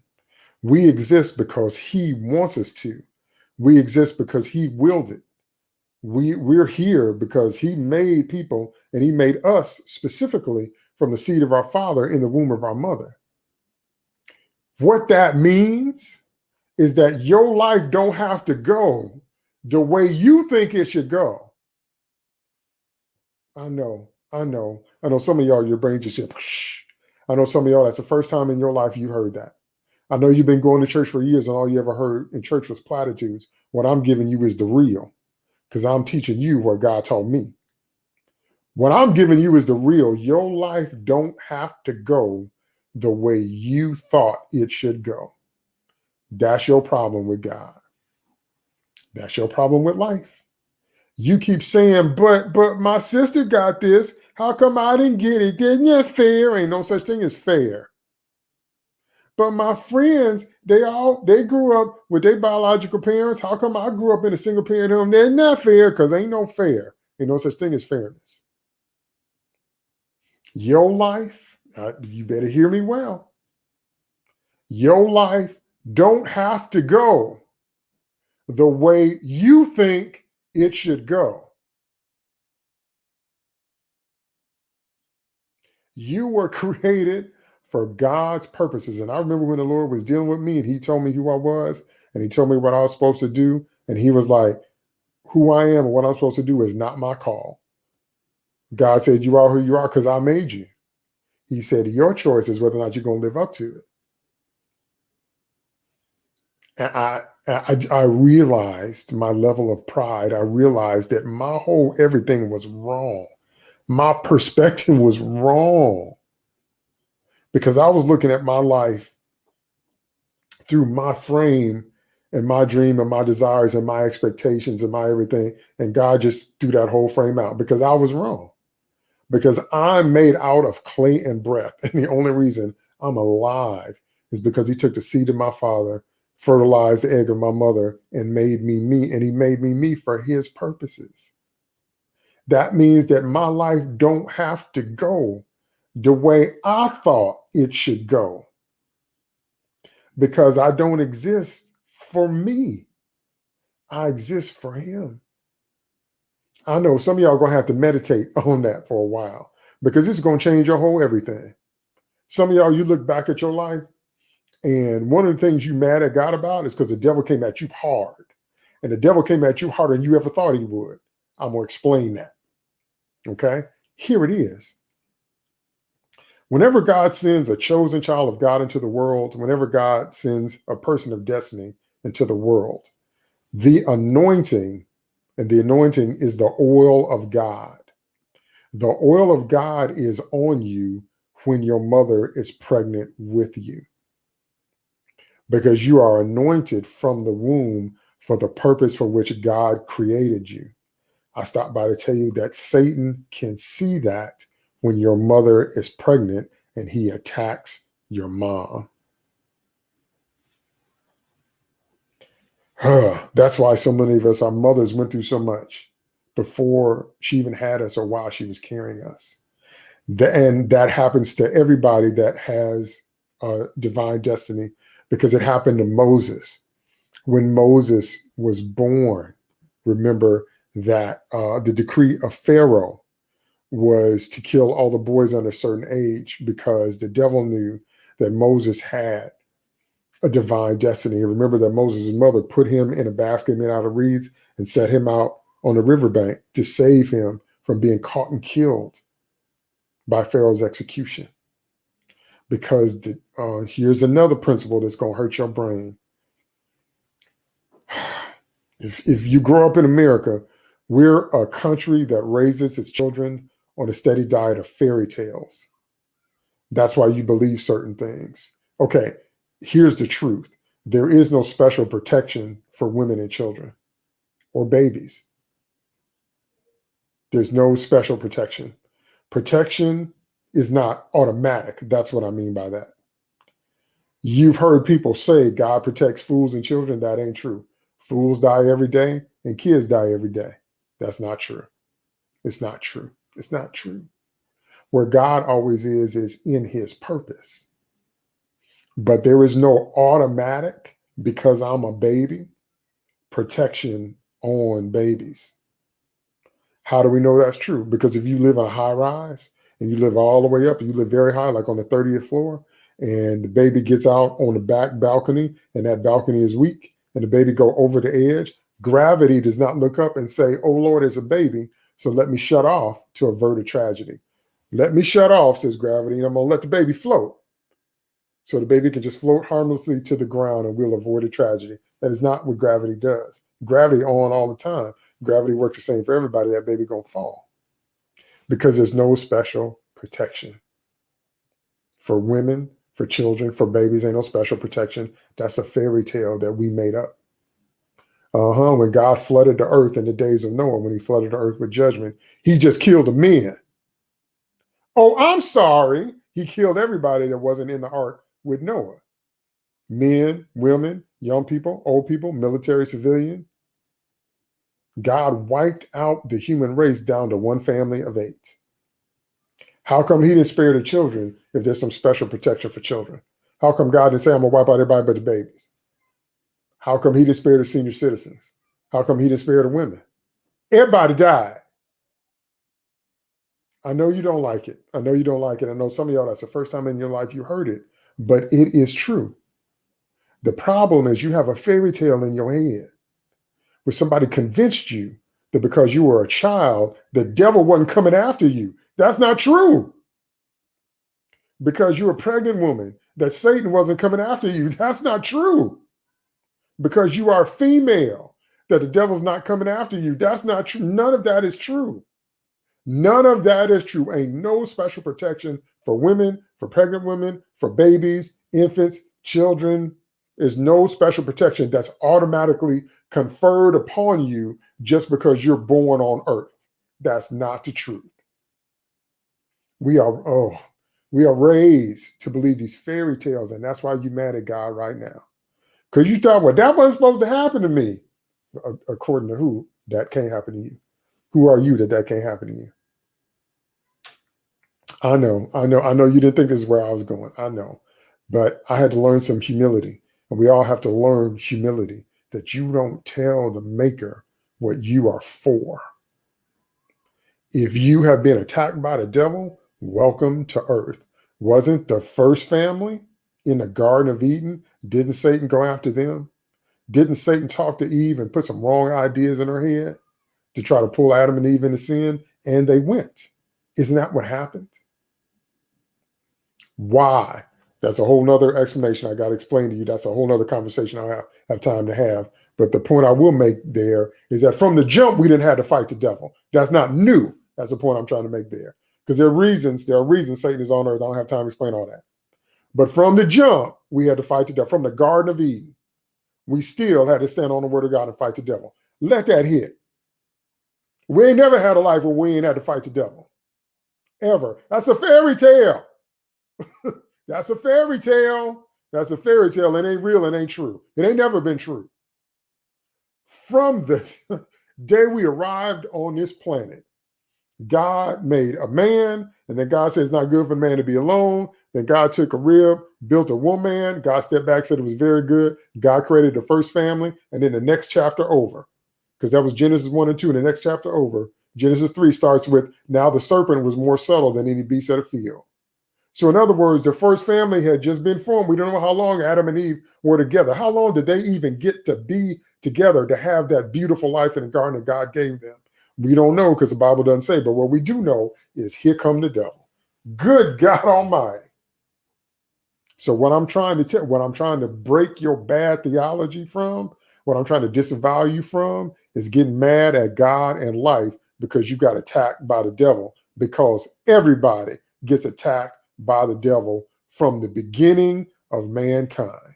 We exist because he wants us to. We exist because he willed it. We, we're here because he made people and he made us specifically from the seed of our father in the womb of our mother. What that means is that your life don't have to go the way you think it should go. I know, I know, I know some of y'all, your brain just said. I know some of y'all, that's the first time in your life you heard that. I know you've been going to church for years and all you ever heard in church was platitudes. What I'm giving you is the real because I'm teaching you what God taught me. What I'm giving you is the real. Your life don't have to go the way you thought it should go. That's your problem with God. That's your problem with life. You keep saying, but, but my sister got this. How come I didn't get it? Didn't it fair? Ain't no such thing as fair. But my friends, they all they grew up with their biological parents. How come I grew up in a single parent home? They're not fair because ain't no fair. Ain't no such thing as fairness. Your life, uh, you better hear me well. Your life don't have to go the way you think it should go. You were [laughs] created for God's purposes. And I remember when the Lord was dealing with me and he told me who I was and he told me what I was supposed to do. And he was like, who I am and what I'm supposed to do is not my call. God said, you are who you are because I made you. He said, your choice is whether or not you're going to live up to it. And I, I, I realized my level of pride. I realized that my whole everything was wrong my [laughs] perspective was wrong because I was looking at my life through my frame and my dream and my desires and my expectations and my everything. And God just threw that whole frame out because I was wrong. because I'm made out of clay and breath. [laughs] And the only reason I'm alive is because he took the seed of my father, fertilized the egg of my mother, and made me me. And he made me me for his purposes. That means that my life don't have to go the way I thought it should go because I don't exist for me. I exist for him. I know some of y'all gonna have to meditate [laughs] on that for a while because it's gonna change your whole everything. Some of y'all, you look back at your life, and one of the things you mad at God about is because the devil came at you hard. And the devil came at you harder than you ever thought he would. I'm gonna explain that. Okay, here it is. Whenever God sends a chosen child of God into the world, whenever God sends a person of destiny into the world, the anointing and the anointing is the oil of God. The oil of God is on you when your mother is pregnant with you because you are anointed from the womb for the purpose for which God created you. I stopped by to tell you that Satan can see that when your mother is pregnant and he attacks your mom. [sighs] That's why so many of us, our mothers went through so much before she even had us or while she was carrying us. and that happens to everybody that has a divine destiny because it happened to Moses. When Moses was born, remember that uh, the decree of Pharaoh was to kill all the boys under a certain age because the devil knew that Moses had a divine destiny. Remember that Moses' mother put him in a basket made out of reeds and set him out on the riverbank to save him from being caught and killed by Pharaoh's execution. Because the, uh, here's another principle that's going to hurt your brain. [sighs] If, if you grow up in America, we're a country that raises its children on a steady diet of fairy tales. That's why you believe certain things. Okay, here's the truth. There is no special protection for women and children or babies. There's no special protection. Protection is not automatic. That's what I mean by that. You've heard people say God protects fools and children. That ain't true. Fools die every day and kids die every day. That's not true. It's not true. It's not true. Where God always is, is in his purpose. But there is no automatic, because I'm a baby, protection on babies. How do we know that's true? Because if you live in a high rise and you live all the way up, you live very high, like on the 30th floor, and the baby gets out on the back balcony and that balcony is weak and the baby go over the edge, gravity does not look up and say, oh Lord, it's a baby. So let me shut off to avert a tragedy. Let me shut off, says gravity, and I'm to let the baby float. So the baby can just float harmlessly to the ground and we'll avoid a tragedy. That is not what gravity does. Gravity on all the time. Gravity works the same for everybody. That baby to fall because there's no special protection. For women, for children, for babies, ain't no special protection. That's a fairy tale that we made up. Uh-huh. When God flooded the earth in the days of Noah, when he flooded the earth with judgment, he just killed the men. Oh, I'm sorry. He killed everybody that wasn't in the ark with Noah. Men, women, young people, old people, military, civilian. God wiped out the human race down to one family of eight. How come he didn't spare the children if there's some special protection for children? How come God didn't say, I'm going to wipe out everybody but the babies? How come he didn't spare the senior citizens? How come he didn't spare the women? Everybody died. I know you don't like it. I know you don't like it. I know some of y'all, that's the first time in your life you heard it, but it is true. The problem is you have a fairy tale in your head where somebody convinced you that because you were a child, the devil wasn't coming after you. That's not true. Because you're a pregnant woman, that Satan wasn't coming after you. [laughs] That's not true because you are female that the devil's not coming after you. That's not true. None of that is true. None of that is true. Ain't no special protection for women, for pregnant women, for babies, infants, children. There's no special protection that's automatically conferred upon you just because you're born on earth. That's not the truth. We are, oh, we are raised to believe these fairy tales, and that's why you're mad at God right now. Because you thought, well, that wasn't supposed to happen to me. According to who, that can't happen to you. Who are you that that can't happen to you? I know, I know, I know you didn't think this is where I was going. I know. But I had to learn some humility. And we all have to learn humility that you don't tell the maker what you are for. If you have been attacked by the devil, welcome to earth. Wasn't the first family in the Garden of Eden, didn't Satan go after them? Didn't Satan talk to Eve and put some wrong ideas in her head to try to pull Adam and Eve into sin? And they went. Isn't that what happened? Why? That's a whole nother explanation I got to explain to you. That's a whole nother conversation I have, have time to have. But the point I will make there is that from the jump, we didn't have to fight the devil. That's not new. That's the point I'm trying to make there. Because there are reasons, there are reasons Satan is on earth. I don't have time to explain all that. But from the jump, we had to fight the devil. From the Garden of Eden, we still had to stand on the word of God and fight the devil. Let that hit. We ain't never had a life where we ain't had to fight the devil. Ever. That's a fairy tale. [laughs] That's a fairy tale. That's a fairy tale. It ain't real. It ain't true. It ain't never been true. From the [laughs] day we arrived on this planet, God made a man, and then God said it's not good for man to be alone. Then God took a rib, built a woman. God stepped back, said it was very good. God created the first family, and then the next chapter over, because that was Genesis 1 and 2. And the next chapter over, Genesis 3 starts with now the serpent was more subtle than any beast of the field. So, in other words, the first family had just been formed. We don't know how long Adam and Eve were together. How long did they even get to be together to have that beautiful life in the garden that God gave them? We don't know because the Bible doesn't say. But what we do know is here come the devil. Good God Almighty. So what I'm trying to tell, what I'm trying to break your bad theology from, what I'm trying to disavow you from, is getting mad at God and life because you got attacked by the devil. Because everybody gets attacked by the devil from the beginning of mankind.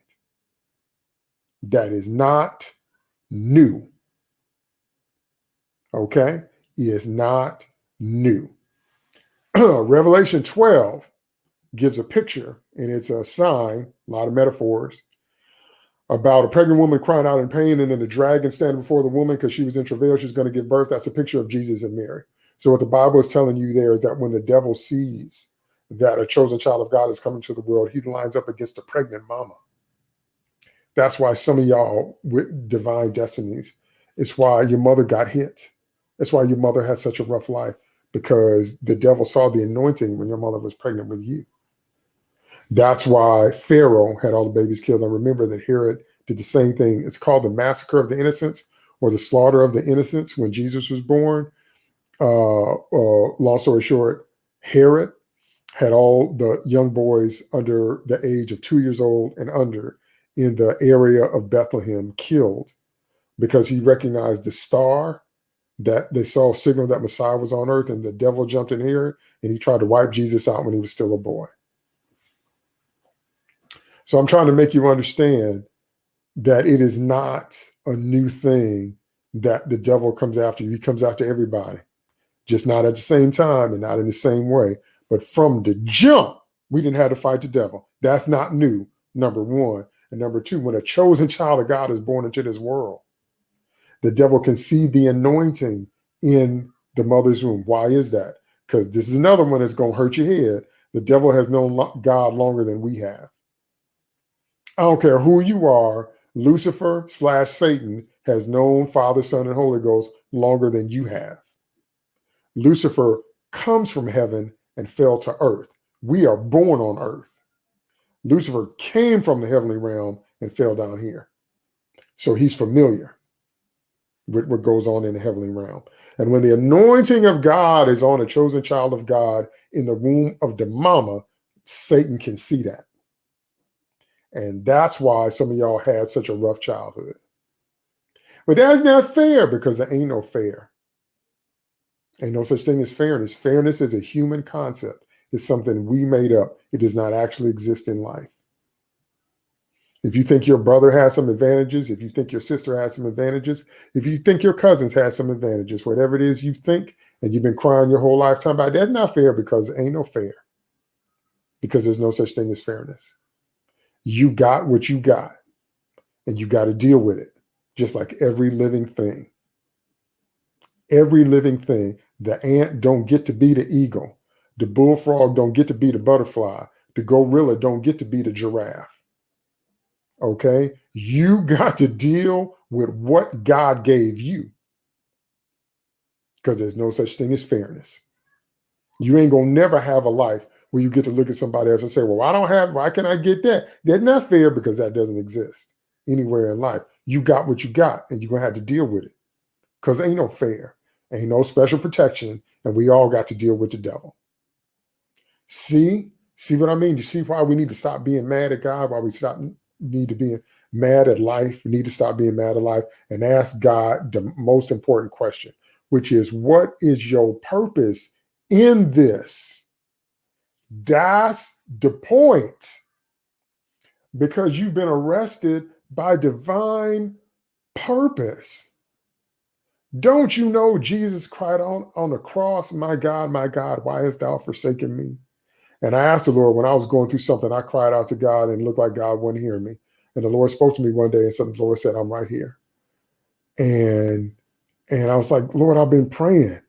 That is not new. Okay? Is not new. [clears throat] Revelation 12 gives a picture, and it's a sign, a lot of metaphors, about a pregnant woman crying out in pain, and then the dragon standing before the woman because she was in travail, she's going to give birth. That's a picture of Jesus and Mary. So, what the Bible is telling you there is that when the devil sees that a chosen child of God is coming to the world, he lines up against a pregnant mama. That's why some of y'all with divine destinies, it's why your mother got hit. That's why your mother had such a rough life because the devil saw the anointing when your mother was pregnant with you. That's why Pharaoh had all the babies killed. And remember that Herod did the same thing. It's called the massacre of the innocents or the slaughter of the innocents when Jesus was born. Uh, uh, long story short, Herod had all the young boys under the age of two years old and under in the area of Bethlehem killed because he recognized the star that they saw signal that Messiah was on earth, and the devil jumped in here and he tried to wipe Jesus out when he was still a boy. So I'm trying to make you understand that it is not a new thing that the devil comes after you. He comes after everybody, just not at the same time and not in the same way. But from the jump, we didn't have to fight the devil. That's not new, number one. And number two, when a chosen child of God is born into this world, the devil can see the anointing in the mother's womb. Why is that? Because this is another one that's going to hurt your head. The devil has known God longer than we have. I don't care who you are, Lucifer slash Satan has known Father, Son, and Holy Ghost longer than you have. Lucifer comes from heaven and fell to earth. We are born on earth. Lucifer came from the heavenly realm and fell down here. So he's familiar with what goes on in the heavenly realm. And when the anointing of God is on a chosen child of God in the womb of the mama, Satan can see that. And that's why some of y'all had such a rough childhood. But that's not fair because there ain't no fair. Ain't no such thing as fairness. Fairness is a human concept. It's something we made up. It does not actually exist in life. If you think your brother has some advantages, if you think your sister has some advantages, if you think your cousins has some advantages, whatever it is you think, and you've been crying your whole lifetime about that's not fair because ain't no fair. Because there's no such thing as fairness. You got what you got, and you got to deal with it, just like every living thing. Every living thing. The ant don't get to be the eagle. The bullfrog don't get to be the butterfly. The gorilla don't get to be the giraffe Okay. You [laughs] got to deal with what God gave you because there's no such thing as fairness. You ain't going to never have a life you get to look at somebody else and say, well, I don't have, why can I get that? That's not fair because that doesn't exist anywhere in life. You got what you got and you're going to have to deal with it because ain't no fair, ain't no special protection. And we all got to deal with the devil. See, see what I mean? You see why we need to stop being mad at God, why we stop need to be mad at life. We need to stop being mad at life and ask God the most important question, which is what is your purpose in this? That's the point. Because you've been arrested by divine purpose. Don't you know Jesus cried on, on the cross, My God, my God, why hast thou forsaken me? And I asked the Lord when I was going through something, I cried out to God and looked like God wasn't hearing me. And the Lord spoke to me one day and said, the Lord said, I'm right here. And and I was like, Lord, I've been praying.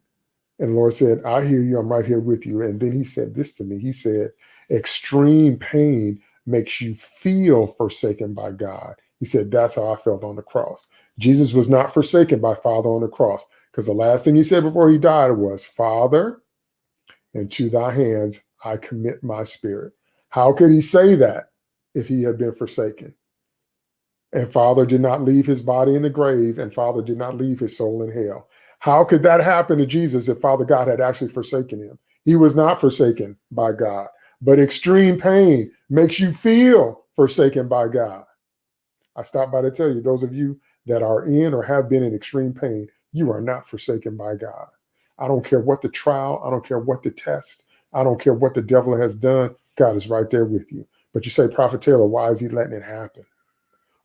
And the Lord said, I hear you. I'm right here with you. And then he said this to me. He said, extreme pain makes you feel forsaken by God. He said, that's how I felt on the cross. Jesus was not forsaken by Father on the cross because the last thing he said before he died was, Father, into thy hands I commit my spirit. How could he say that if he had been forsaken? And Father did not leave his body in the grave, and Father did not leave his soul in hell. How could that happen to Jesus if Father God had actually forsaken him? He was not forsaken by God, but extreme pain makes you feel forsaken by God. I stopped by to tell you, those of you that are in or have been in extreme pain, you are not forsaken by God. I don't care what the trial, I don't care what the test, I don't care what the devil has done. God is right there with you. But you say, Prophet Taylor, why is he letting it happen?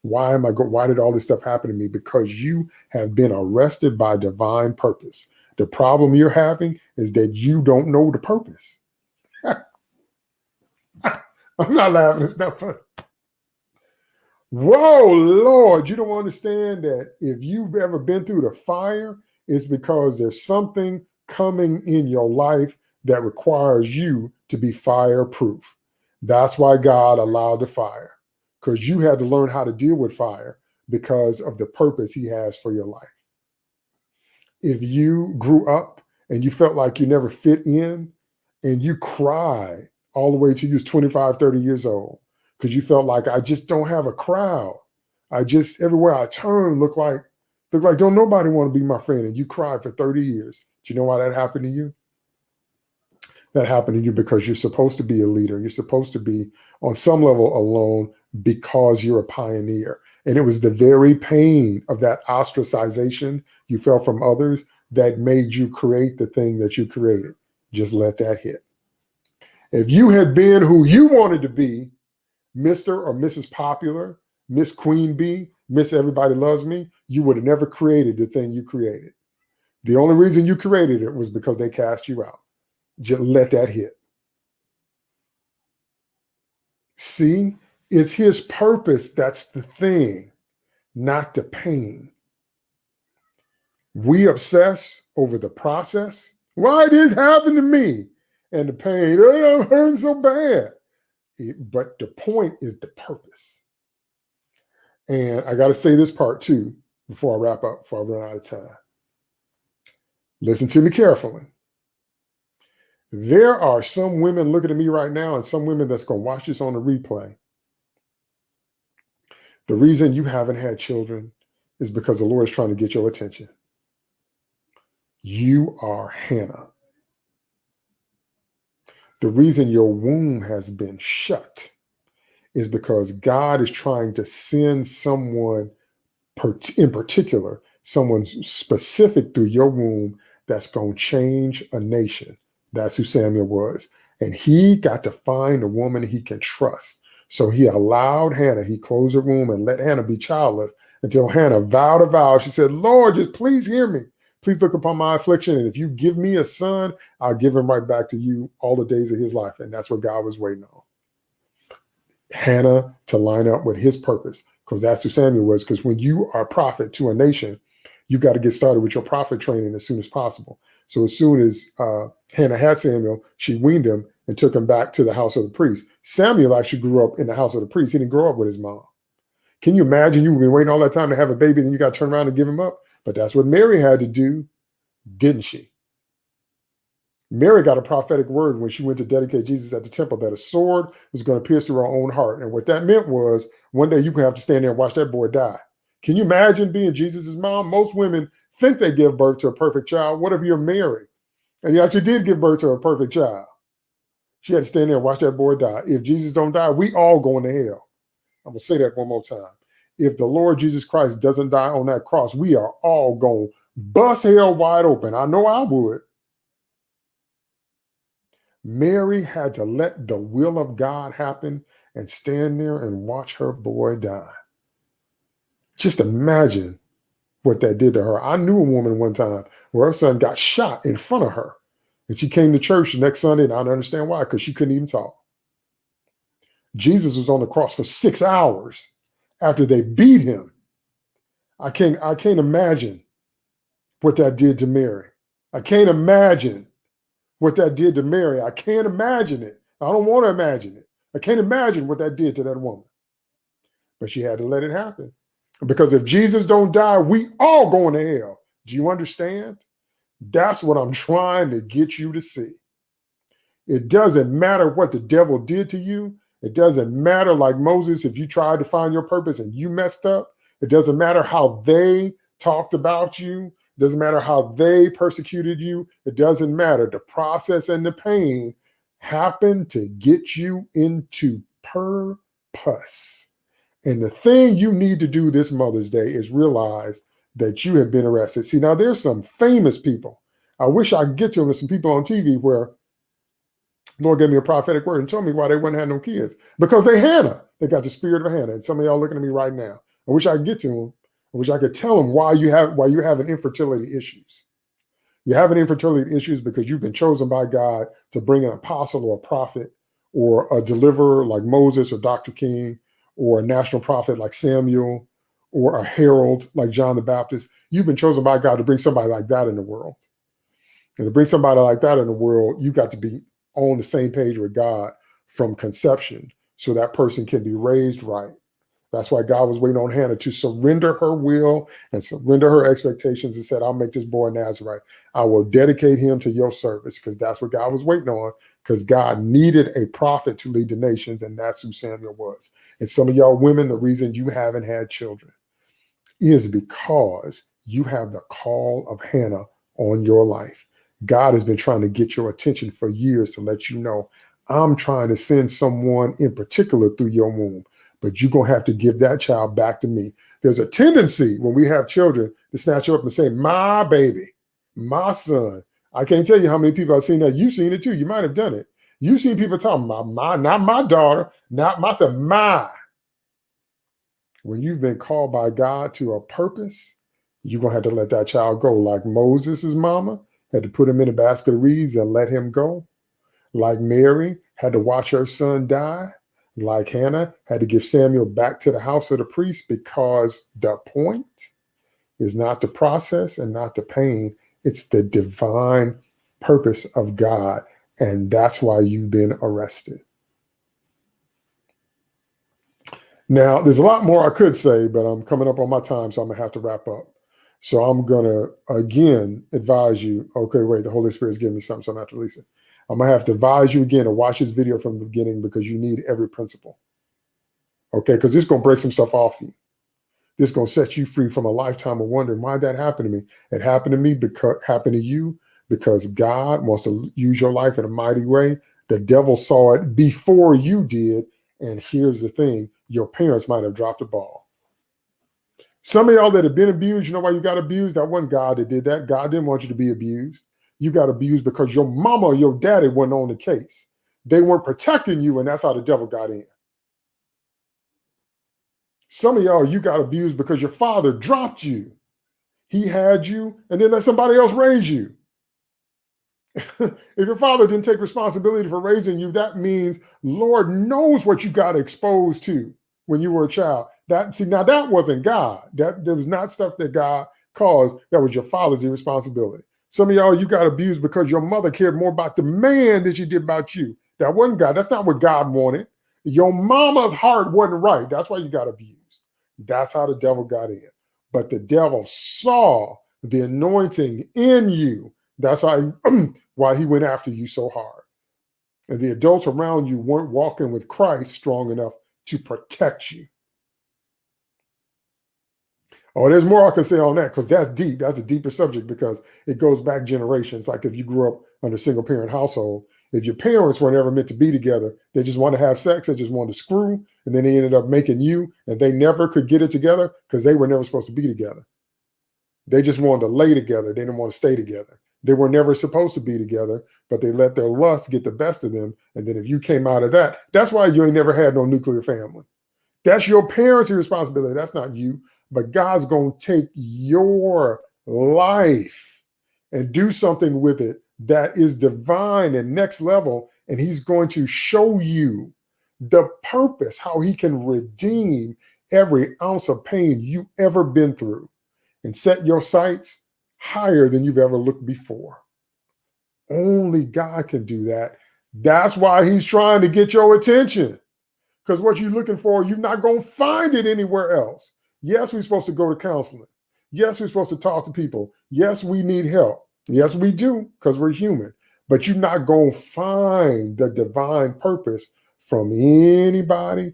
Why am I go? Why did all this stuff happen to me? Because you have been arrested by divine purpose. The problem you're having is that you don't know the purpose. [laughs] I'm not laughing. It's not funny. Whoa, Lord, you don't understand that if you've ever been through the fire, it's because there's something coming in your life that requires you to be fireproof. That's why God allowed the fire, because you had to learn how to deal with fire because of the purpose he has for your life. If you grew up and you felt like you never fit in and you cried all the way to you was 25, 30 years old, because you felt like I just don't have a crowd. I just everywhere I turn look like look like don't nobody want to be my friend. And you cried for 30 years. Do you know why that happened to you? That happened to you because you're supposed to be a leader. You're supposed to be on some level alone because you're a pioneer. And it was the very pain of that ostracization you felt from others that made you create the thing that you created. Just let that hit. If you had been who you wanted to be, Mr. or Mrs. Popular, Miss Queen Bee, Miss Everybody Loves Me, you would have never created the thing you created. The only reason you created it was because they cast you out. Just let that hit. See, it's his purpose that's the thing, not the pain. We obsess over the process. Why did it happen to me? And the pain, oh, I'm hurting so bad. It, but the point is the purpose. And I got to say this part too before I wrap up, before I run out of time. Listen to me carefully. There are some women looking at me right now and some women that's going to watch this on the replay. The reason you haven't had children is because the Lord is trying to get your attention. You are Hannah. The reason your womb has been shut is because God is trying to send someone in particular, someone specific through your womb that's going to change a nation. That's who Samuel was. And he got to find a woman he can trust. So he allowed Hannah, he closed her womb and let Hannah be childless until Hannah vowed a vow. She said, Lord, just please hear me. Please look upon my affliction. And if you give me a son, I'll give him right back to you all the days of his life. And that's what God was waiting on. Hannah to line up with his purpose, because that's who Samuel was. Because when you are a prophet to a nation, you got to get started with your prophet training as soon as possible. So as soon as uh, Hannah had Samuel, she weaned him and took him back to the house of the priest. Samuel actually grew up in the house of the priest. He didn't grow up with his mom. Can you imagine you've been waiting all that time to have a baby, then you got to turn around and give him up? But that's what Mary had to do, didn't she? Mary got a prophetic word when she went to dedicate Jesus at the temple that a sword was going to pierce through her own heart. And what that meant was one day going to have to stand there and watch that boy die. Can you imagine being Jesus's mom? Most women think they give birth to a perfect child. What if you're Mary and you actually did give birth to a perfect child? She had to stand there and watch that boy die. If Jesus don't die, we all going to hell. I'm going to say that one more time. If the Lord Jesus Christ doesn't die on that cross, we are all going bust hell wide open. I know I would. Mary had to let the will of God happen and stand there and watch her boy die. Just imagine what that did to her. I knew a woman one time where her son got shot in front of her. And she came to church the next Sunday, and I don't understand why, because she couldn't even talk. Jesus was on the cross for six hours after they beat him. I can't, I can't imagine what that did to Mary. I can't imagine what that did to Mary. I can't imagine it. I don't want to imagine it. I can't imagine what that did to that woman. But she had to let it happen. Because if Jesus don't die, we all going to hell. Do you understand? That's what I'm [laughs] trying to get you to see. It doesn't matter what the devil did to you. It doesn't matter, like Moses, if you tried to find your purpose and you messed up. It doesn't matter how they talked about you. It doesn't matter how they persecuted you. It doesn't matter. The process and the pain happen to get you into purpose. And the thing you need to do this Mother's Day is realize that you have been arrested. See, now there's some famous people. I wish I could get to them. There's some people on TV where Lord gave me a prophetic word and told me why they wouldn't have no kids. Because they Hannah. They got the spirit of Hannah. And some of y'all looking at me right now. I wish I could get to them. I wish I could tell them why you have why you're having infertility issues. You're having infertility issues because you've been chosen by God to bring an apostle or a prophet or a deliverer like Moses or Dr. King or a national prophet like Samuel or a herald like John the Baptist. You've been chosen by God to bring somebody like that in the world. And to bring somebody like that in the world, you've got to be on the same page with God from conception so that person can be raised right. That's why God was waiting on Hannah to surrender her will and surrender her expectations and said, I'll make this boy Nazarite. I will dedicate him to your service because that's what God was waiting on because God needed a prophet to lead the nations and that's who Samuel was. And some of y'all women, the reason you haven't had children is because you have the call of Hannah on your life. God has been trying to get your attention for years to let you know, I'm trying to send someone in particular through your womb, but you're going to have to give that child back to me. There's a tendency when we have children to snatch you up and say, my baby, my son. I can't tell you how many people I've seen that. You've seen it too. You might have done it. You've seen people talking about my, not my daughter, not my son, my. When you've been called by God to a purpose, you're going to have to let that child go like Moses' mama had to put him in a basket of reeds and let him go. Like Mary had to watch her son die. Like Hannah had to give Samuel back to the house of the priest because the point is not the process and not the pain. It's the divine purpose of God. And that's why you've been arrested. Now, there's a lot more I could say, but I'm coming up on my time, so I'm going to have to wrap up. So I'm going to, again, advise you, okay, wait, the Holy Spirit's giving me something, so I'm going to have to release it. I'm to have to advise you again to watch this video from the beginning because you need every principle. Okay, because this to break some stuff off you. This to set you free from a lifetime of wondering why that happened to me. It happened to me because happened to you because God wants to use your life in a mighty way. The devil saw it before you did. And here's the thing, your parents might have dropped the ball. Some of y'all that have been abused, you know why you got abused? That wasn't God that did that. God didn't want you to be abused. You got abused because your mama or your daddy wasn't on the case. They weren't protecting you, and that's how the devil got in. Some of y'all, you got abused because your father dropped you. He had you and then let somebody else raise you. [laughs] if your father didn't take responsibility for raising you, that means Lord knows what you got exposed to when you were a child. That see now that wasn't God. That there was not stuff that God caused. That was your father's irresponsibility. Some of y'all you got abused because your mother cared more about the man than she did about you. That wasn't God. That's not what God wanted. Your mama's heart wasn't right. That's why you got abused. That's how the devil got in. But the devil saw the anointing in you. That's why, [clears throat] why he went after you so hard. And the adults around you weren't walking with Christ strong enough to protect you. Oh, there's more I can say on that because that's deep. That's a deeper subject because it goes back generations. Like if you grew up under a single parent household, if your parents were never meant to be together, they just want to have sex, they just wanted to screw, and then they ended up making you, and they never could get it together because they were never supposed to be together. They just wanted to lay together. They didn't want to stay together. They were never supposed to be together, but they let their lust get the best of them. And then if you came out of that, that's why you ain't never had no nuclear family. That's your parents' responsibility. That's not you. But God's going to take your life and do something with it that is divine and next level. And he's going to show you the purpose, how he can redeem every ounce of pain you've ever been through and set your sights higher than you've ever looked before. Only God can do that. That's why he's trying to get your attention. Because what you're looking for, you're not going to find it anywhere else. Yes, we're supposed to go to counseling. Yes, we're supposed to talk to people. Yes, we need help. Yes, we do, because we're human. But you're not going to find the divine purpose from anybody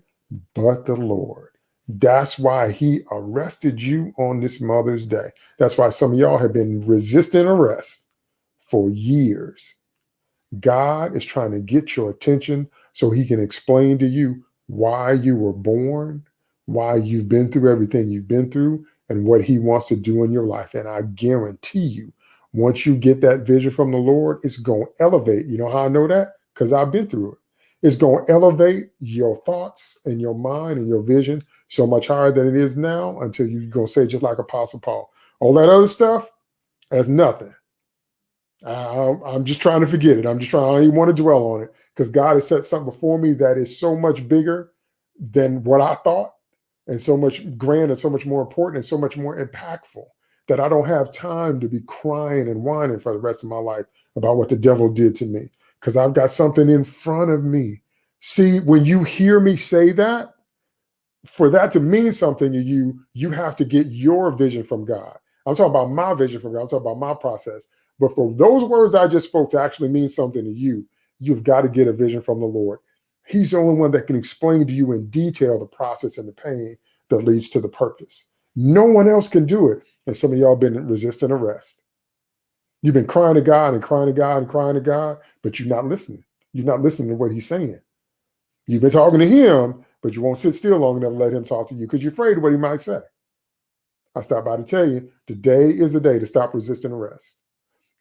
but the Lord. That's why he arrested you on this Mother's Day. That's why some of y'all have been resisting arrest for years. God is trying to get your attention so he can explain to you why you were born, why you've been through everything you've been through, and what he wants to do in your life. And I guarantee you, once you get that vision from the Lord, it's going to elevate. You know how I know that? Because I've been through it. It's going to elevate your thoughts and your mind and your vision so much higher than it is now until you're going to say, just like Apostle Paul, all that other stuff has nothing. I, I'm just trying to forget it. I'm just trying, I don't even want to dwell on it because God has set something before me that is so much bigger than what I thought and so much grand and so much more important and so much more impactful that I don't have time to be crying and whining for the rest of my life about what the devil did to me because I've got something in front of me. See, when you hear me say that, for that to mean something to you, you have to get your vision from God. I'm talking about my vision from God. I'm talking about my process. But for those words I just spoke to actually mean something to you, you've got to get a vision from the Lord. He's the only one that can explain to you in detail the process and the pain that leads to the purpose. No one else can do it. And some of y'all been resisting arrest. You've been crying to God and crying to God and crying to God, but you're not listening. You're not listening to what he's saying. You've been talking to him, but you won't sit still long enough to let him talk to you because you're afraid of what he might say. I stop by to tell you, today is the day to stop resisting arrest.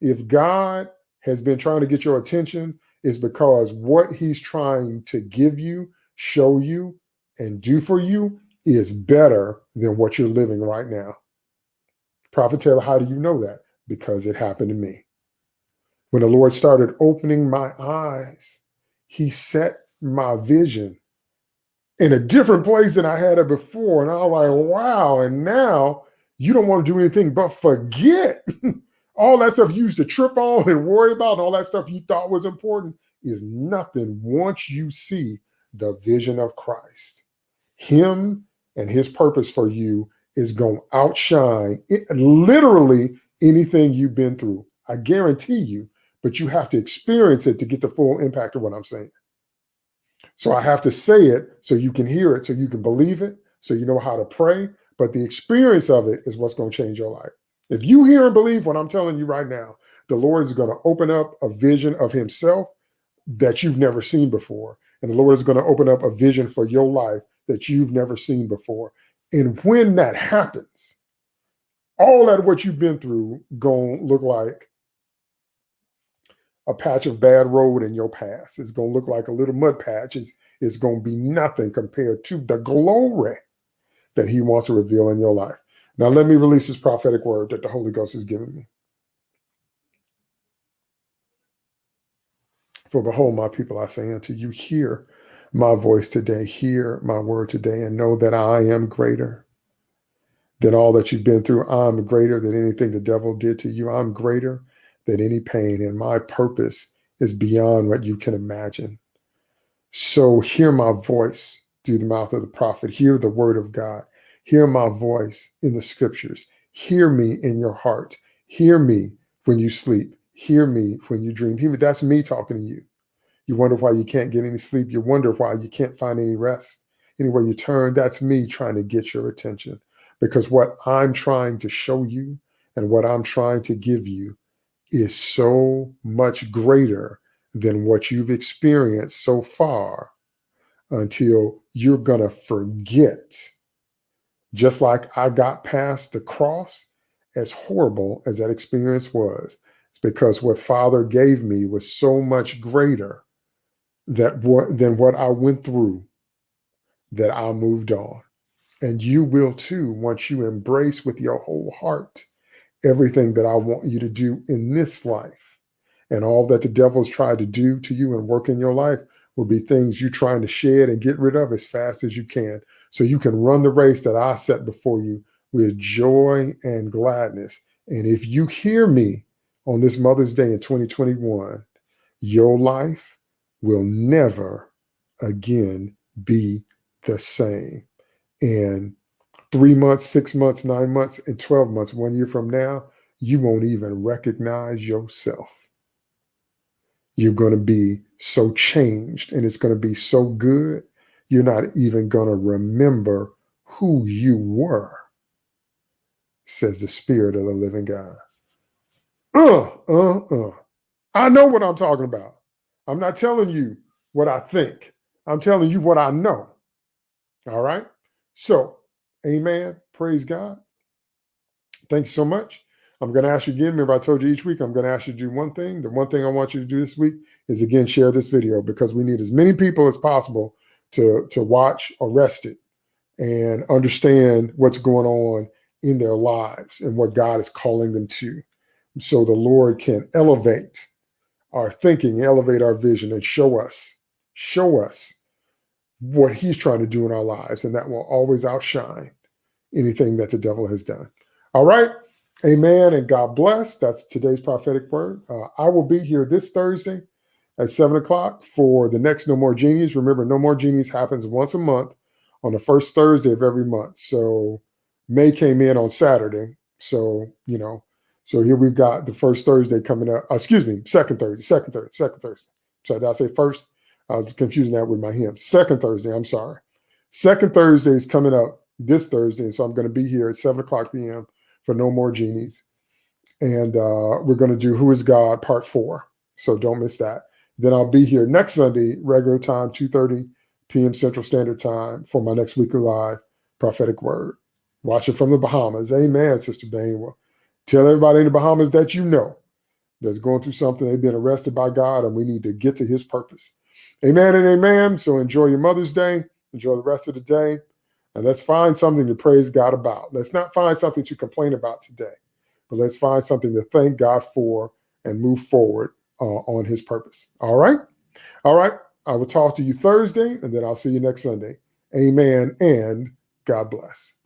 If God has been trying to get your attention, is because what he's trying to give you, show you, and do for you is better than what you're living right now. Prophet Taylor, how do you know that? Because it happened to me. When the Lord started opening my eyes, he set my vision in a different place than I had it before. And I was like, wow. And now you don't want to do anything but forget [laughs] all that stuff you used to trip on and worry about, and all that stuff you thought was important is nothing once you see the vision of Christ. Him and his purpose for you is going to outshine it, literally anything you've been through. I guarantee you, but you have to experience it to get the full impact of what I'm saying. So I have to say it so you can hear it, so you can believe it, so you know how to pray. But the experience of it is what's going to change your life. If you hear and believe what I'm telling you right now, the Lord is going to open up a vision of himself that you've never seen before. And the Lord is going to open up a vision for your life that you've never seen before. And when that happens, all that what you've been through going to look like a patch of bad road in your past. It's going to look like a little mud patch. It's, it's going to be nothing compared to the glory that he wants to reveal in your life. Now, let me release this prophetic word that the Holy Ghost has given me. For behold, my people, I say unto you, hear my voice today, hear my word today, and know that I am greater than all that you've been through. I'm greater than anything the devil did to you. I'm greater than any pain, and my purpose is beyond what you can imagine. So hear my voice through the mouth of the prophet, hear the word of God, hear my voice in the scriptures, hear me in your heart, hear me when you sleep, hear me when you dream. Hear me. That's me talking to you. You wonder why you can't get any sleep. You wonder why you can't find any rest. Anywhere you turn, that's me trying to get your attention. Because what I'm trying to show you and what I'm trying to give you is so much greater than what you've experienced so far until you're going to forget. Just like I got past the cross, as horrible as that experience was, it's because what Father gave me was so much greater that what, than what I went through that I moved on. And you will too once you embrace with your whole heart everything that I want you to do in this life. And all that the devil's tried to do to you and work in your life will be things you're trying to shed and get rid of as fast as you can. So you can run the race that I set before you with joy and gladness. And if you hear me on this Mother's Day in 2021, your life will never again be the same. And three months, six months, nine months, and 12 months, one year from now, you won't even recognize yourself. You're going to be so changed and it's going to be so good, you're not even going to remember who you were, says the Spirit of the living God. Uh, uh, uh. I know what I'm talking about. I'm not telling you what I think. I'm telling you what I know. All right. So Amen. Praise God. Thank you so much. I'm going to ask you again. Remember, I told you each week I'm going to ask you to do one thing. The one thing I want you to do this week is again share this video because we need as many people as possible to to watch Arrested and understand what's going on in their lives and what God is calling them to, so the Lord can elevate our thinking, elevate our vision, and show us, show us what he's trying to do in our lives, and that will always outshine anything that the devil has done. All right. Amen. And God bless. That's today's prophetic word. Uh, I will be here this Thursday at seven o'clock for the next No More Genies. Remember, No More Genies happens once a month on the first Thursday of every month. So May came in on Saturday. So, you know, so here we've got the first Thursday coming up. Uh, excuse me, second Thursday, second Thursday, second Thursday. So did I say first? I was confusing that with my hymn. Second Thursday, I'm sorry. Second Thursday is coming up this Thursday. And so I'm going to be here at 7 o'clock p.m. for No More Genies. And uh, we're going to do Who is God Part 4. So don't miss that. Then I'll be here next Sunday, regular time, 2.30 p.m. Central Standard Time for my next weekly live prophetic word. Watch it from the Bahamas. Amen, Sister Bainwell. Tell everybody in the Bahamas that you know that's going through something. They've been arrested by God and we need to get to his purpose. Amen and amen. So enjoy your Mother's Day. Enjoy the rest of the day. And let's find something to praise God about. Let's not find something to complain about today, but let's find something to thank God for and move forward uh, on his purpose. All right. All right. I will talk to you Thursday and then I'll see you next Sunday. Amen and God bless.